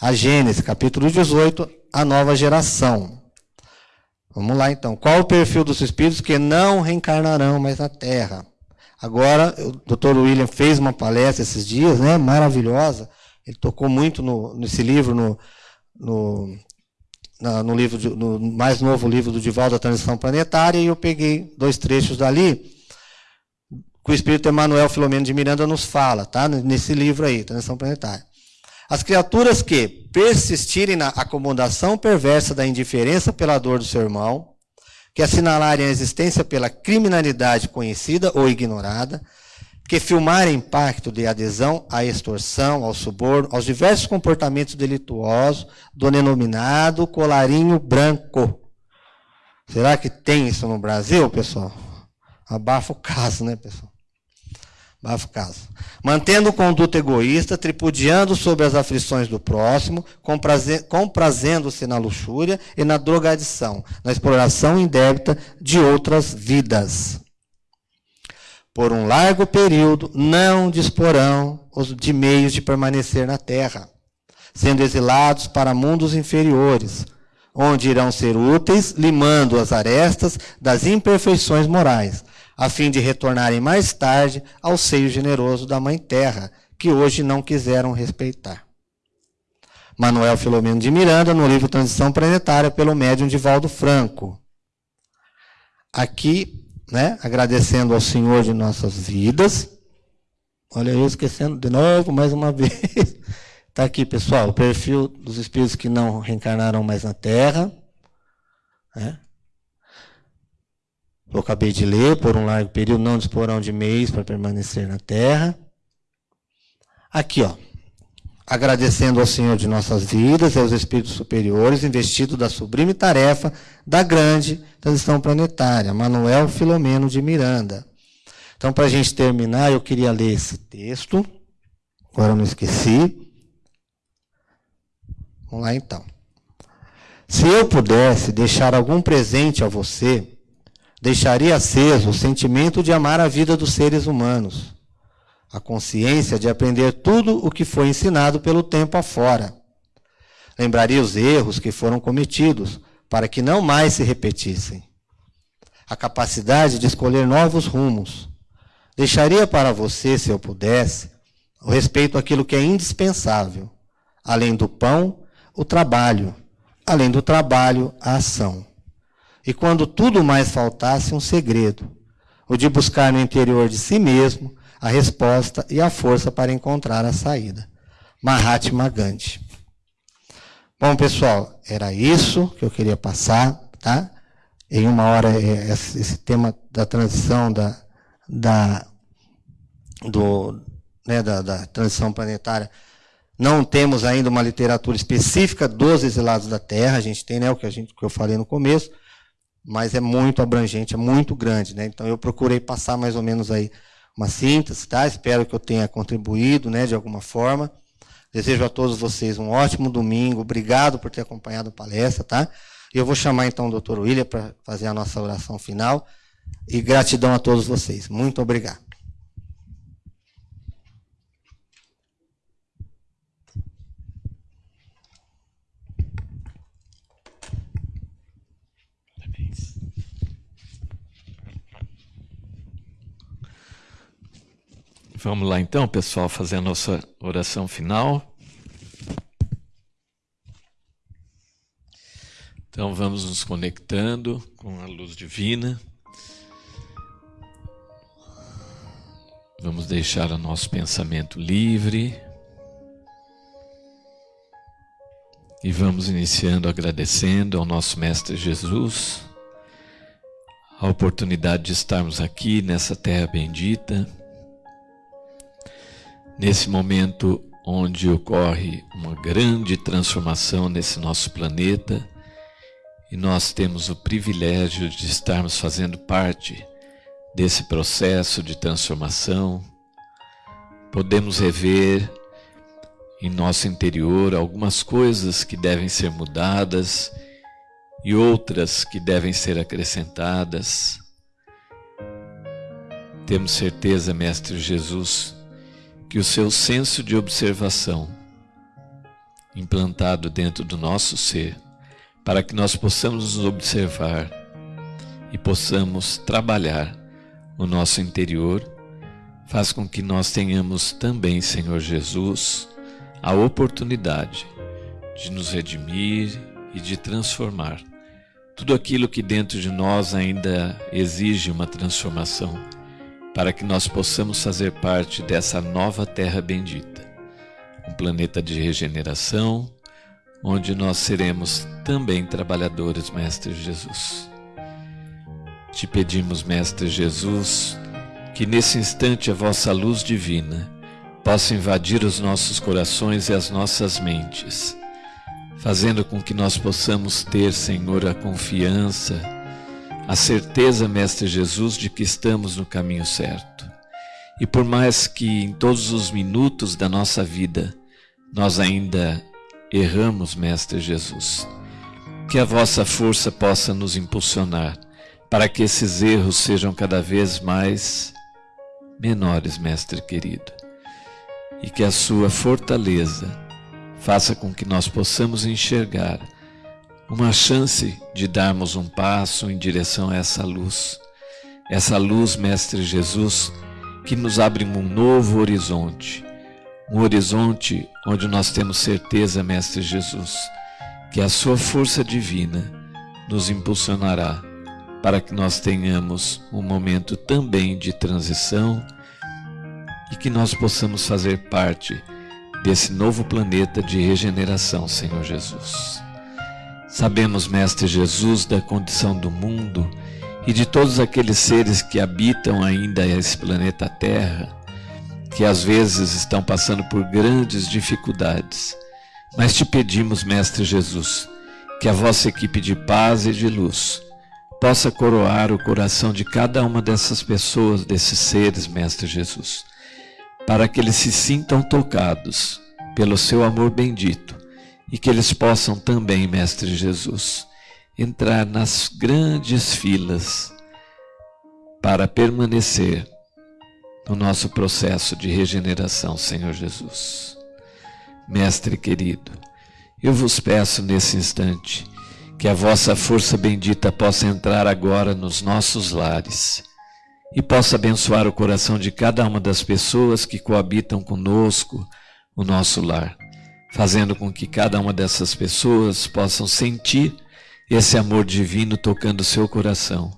A Gênesis, capítulo 18, a nova geração. Vamos lá então. Qual o perfil dos espíritos que não reencarnarão mais na Terra? Agora, o Dr. William fez uma palestra esses dias, né, maravilhosa. Ele tocou muito no, nesse livro, no, no, na, no livro de, no mais novo livro do Dival da Transição Planetária, e eu peguei dois trechos dali que o Espírito Emanuel Filomeno de Miranda nos fala, tá? Nesse livro aí, Transição Planetária. As criaturas que persistirem na acomodação perversa da indiferença pela dor do seu irmão, que assinalarem a existência pela criminalidade conhecida ou ignorada, que filmarem pacto de adesão à extorsão, ao suborno, aos diversos comportamentos delituosos do denominado colarinho branco. Será que tem isso no Brasil, pessoal? Abafa o caso, né, pessoal? Bafo caso. Mantendo conduta egoísta, tripudiando sobre as aflições do próximo, comprazendo-se na luxúria e na drogadição, na exploração indébita de outras vidas. Por um largo período, não disporão de meios de permanecer na terra, sendo exilados para mundos inferiores, onde irão ser úteis, limando as arestas das imperfeições morais, a fim de retornarem mais tarde ao seio generoso da Mãe Terra, que hoje não quiseram respeitar. Manuel Filomeno de Miranda, no livro Transição Planetária, pelo médium de Valdo Franco. Aqui, né, agradecendo ao Senhor de nossas vidas. Olha, eu esquecendo de novo, mais uma vez. Está aqui, pessoal, o perfil dos espíritos que não reencarnaram mais na Terra. Né? Eu acabei de ler, por um largo período não disporão de meios para permanecer na terra. Aqui, ó. Agradecendo ao Senhor de nossas vidas e aos Espíritos superiores, investido da sublime tarefa da grande transição planetária, Manuel Filomeno de Miranda. Então, para a gente terminar, eu queria ler esse texto. Agora eu não esqueci. Vamos lá então. Se eu pudesse deixar algum presente a você, deixaria aceso o sentimento de amar a vida dos seres humanos, a consciência de aprender tudo o que foi ensinado pelo tempo afora. Lembraria os erros que foram cometidos, para que não mais se repetissem. A capacidade de escolher novos rumos. Deixaria para você, se eu pudesse, o respeito àquilo que é indispensável. Além do pão, o trabalho. Além do trabalho, a ação e quando tudo mais faltasse, um segredo, o de buscar no interior de si mesmo a resposta e a força para encontrar a saída. Mahatma Gandhi. Bom, pessoal, era isso que eu queria passar, tá? Em uma hora, é, esse tema da transição da, da, do, né, da, da transição planetária, não temos ainda uma literatura específica dos exilados da Terra, a gente tem né, o que, a gente, que eu falei no começo, mas é muito abrangente, é muito grande. Né? Então, eu procurei passar mais ou menos aí uma síntese, tá? Espero que eu tenha contribuído né, de alguma forma. Desejo a todos vocês um ótimo domingo. Obrigado por ter acompanhado a palestra, tá? Eu vou chamar então o doutor William para fazer a nossa oração final. E gratidão a todos vocês. Muito obrigado. Vamos lá então, pessoal, fazer a nossa oração final. Então vamos nos conectando com a luz divina. Vamos deixar o nosso pensamento livre. E vamos iniciando agradecendo ao nosso Mestre Jesus a oportunidade de estarmos aqui nessa terra bendita, nesse momento onde ocorre uma grande transformação nesse nosso planeta e nós temos o privilégio de estarmos fazendo parte desse processo de transformação. Podemos rever em nosso interior algumas coisas que devem ser mudadas e outras que devem ser acrescentadas. Temos certeza, Mestre Jesus, que o seu senso de observação, implantado dentro do nosso ser, para que nós possamos nos observar e possamos trabalhar o nosso interior, faz com que nós tenhamos também, Senhor Jesus, a oportunidade de nos redimir e de transformar tudo aquilo que dentro de nós ainda exige uma transformação para que nós possamos fazer parte dessa nova terra bendita, um planeta de regeneração, onde nós seremos também trabalhadores, Mestre Jesus. Te pedimos, Mestre Jesus, que nesse instante a vossa luz divina possa invadir os nossos corações e as nossas mentes, fazendo com que nós possamos ter, Senhor, a confiança, a certeza, Mestre Jesus, de que estamos no caminho certo. E por mais que em todos os minutos da nossa vida nós ainda erramos, Mestre Jesus, que a vossa força possa nos impulsionar para que esses erros sejam cada vez mais menores, Mestre querido, e que a sua fortaleza faça com que nós possamos enxergar uma chance de darmos um passo em direção a essa luz. Essa luz, Mestre Jesus, que nos abre um novo horizonte. Um horizonte onde nós temos certeza, Mestre Jesus, que a Sua força divina nos impulsionará para que nós tenhamos um momento também de transição e que nós possamos fazer parte desse novo planeta de regeneração, Senhor Jesus. Sabemos, Mestre Jesus, da condição do mundo e de todos aqueles seres que habitam ainda esse planeta Terra, que às vezes estão passando por grandes dificuldades. Mas te pedimos, Mestre Jesus, que a vossa equipe de paz e de luz possa coroar o coração de cada uma dessas pessoas, desses seres, Mestre Jesus, para que eles se sintam tocados pelo seu amor bendito e que eles possam também, Mestre Jesus, entrar nas grandes filas para permanecer no nosso processo de regeneração, Senhor Jesus. Mestre querido, eu vos peço nesse instante que a vossa força bendita possa entrar agora nos nossos lares e possa abençoar o coração de cada uma das pessoas que coabitam conosco o nosso lar fazendo com que cada uma dessas pessoas possam sentir esse amor divino tocando seu coração.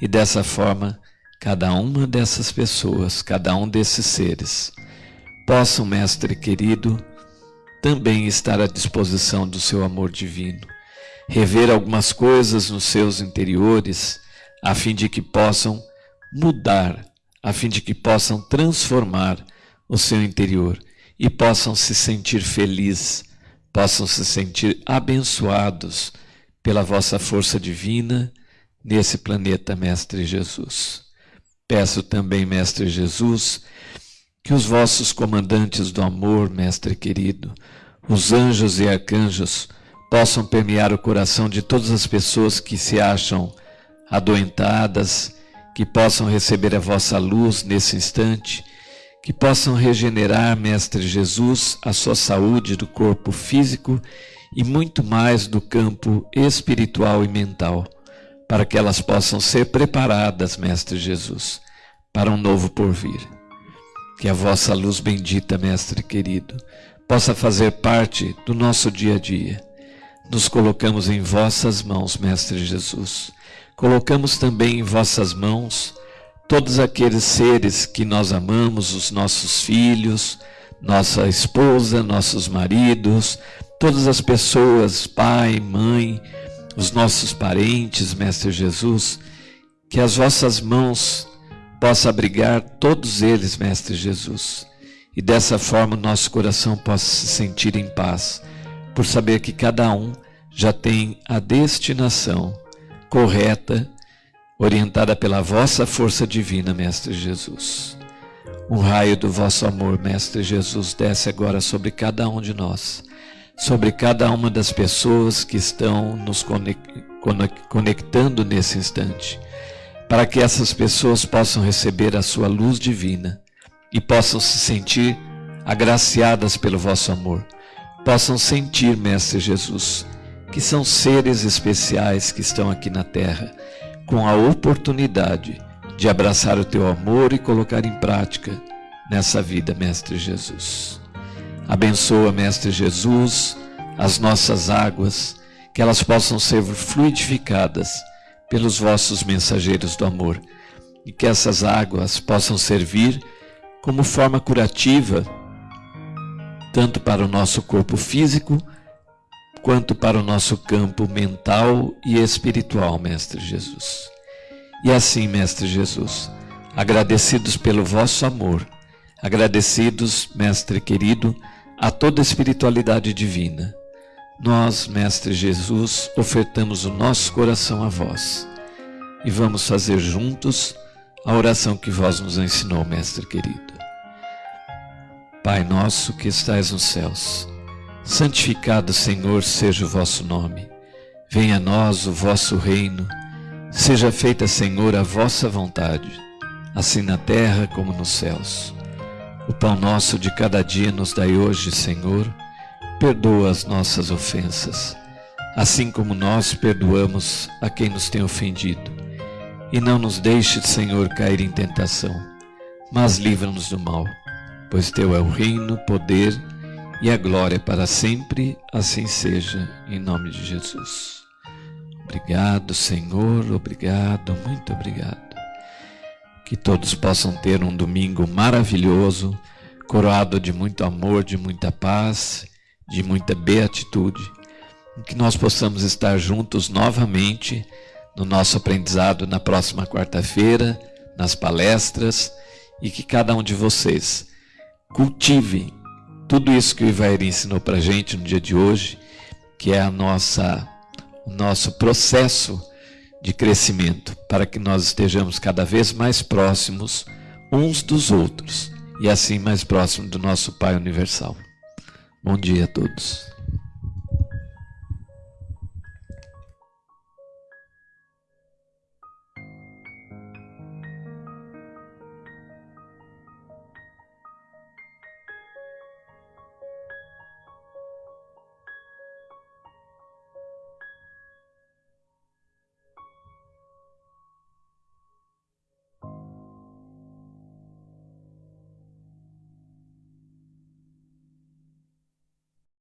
E dessa forma, cada uma dessas pessoas, cada um desses seres, possam, Mestre querido, também estar à disposição do seu amor divino, rever algumas coisas nos seus interiores, a fim de que possam mudar, a fim de que possam transformar o seu interior e possam se sentir felizes, possam se sentir abençoados pela vossa força divina nesse planeta, Mestre Jesus. Peço também, Mestre Jesus, que os vossos comandantes do amor, Mestre querido, os anjos e arcanjos, possam permear o coração de todas as pessoas que se acham adoentadas, que possam receber a vossa luz nesse instante que possam regenerar, Mestre Jesus, a sua saúde do corpo físico e muito mais do campo espiritual e mental, para que elas possam ser preparadas, Mestre Jesus, para um novo porvir. Que a vossa luz bendita, Mestre querido, possa fazer parte do nosso dia a dia, nos colocamos em vossas mãos, Mestre Jesus. Colocamos também em vossas mãos todos aqueles seres que nós amamos, os nossos filhos, nossa esposa, nossos maridos, todas as pessoas, pai, mãe, os nossos parentes, Mestre Jesus, que as vossas mãos possam abrigar todos eles, Mestre Jesus, e dessa forma nosso coração possa se sentir em paz, por saber que cada um já tem a destinação correta, orientada pela vossa força divina, Mestre Jesus. Um raio do vosso amor, Mestre Jesus, desce agora sobre cada um de nós sobre cada uma das pessoas que estão nos conectando nesse instante, para que essas pessoas possam receber a sua luz divina e possam se sentir agraciadas pelo vosso amor, possam sentir, Mestre Jesus, que são seres especiais que estão aqui na terra, com a oportunidade de abraçar o teu amor e colocar em prática nessa vida, Mestre Jesus. Abençoa, Mestre Jesus, as nossas águas, que elas possam ser fluidificadas pelos vossos mensageiros do amor e que essas águas possam servir como forma curativa, tanto para o nosso corpo físico, quanto para o nosso campo mental e espiritual, Mestre Jesus. E assim, Mestre Jesus, agradecidos pelo vosso amor, agradecidos, Mestre querido, a toda a espiritualidade divina. Nós, Mestre Jesus, ofertamos o nosso coração a vós e vamos fazer juntos a oração que vós nos ensinou, Mestre querido. Pai nosso que estais nos céus, santificado, Senhor, seja o vosso nome. Venha a nós o vosso reino. Seja feita, Senhor, a vossa vontade, assim na terra como nos céus. O pão nosso de cada dia nos dai hoje, Senhor. Perdoa as nossas ofensas, assim como nós perdoamos a quem nos tem ofendido. E não nos deixe, Senhor, cair em tentação, mas livra-nos do mal, pois Teu é o reino, o poder e a glória para sempre, assim seja, em nome de Jesus. Obrigado, Senhor, obrigado, muito obrigado. Que todos possam ter um domingo maravilhoso, coroado de muito amor, de muita paz, de muita beatitude. Que nós possamos estar juntos novamente no nosso aprendizado na próxima quarta-feira, nas palestras, e que cada um de vocês cultive tudo isso que o Ivair ensinou para a gente no dia de hoje, que é a nossa, o nosso processo de crescimento, para que nós estejamos cada vez mais próximos uns dos outros e assim mais próximos do nosso Pai Universal. Bom dia a todos.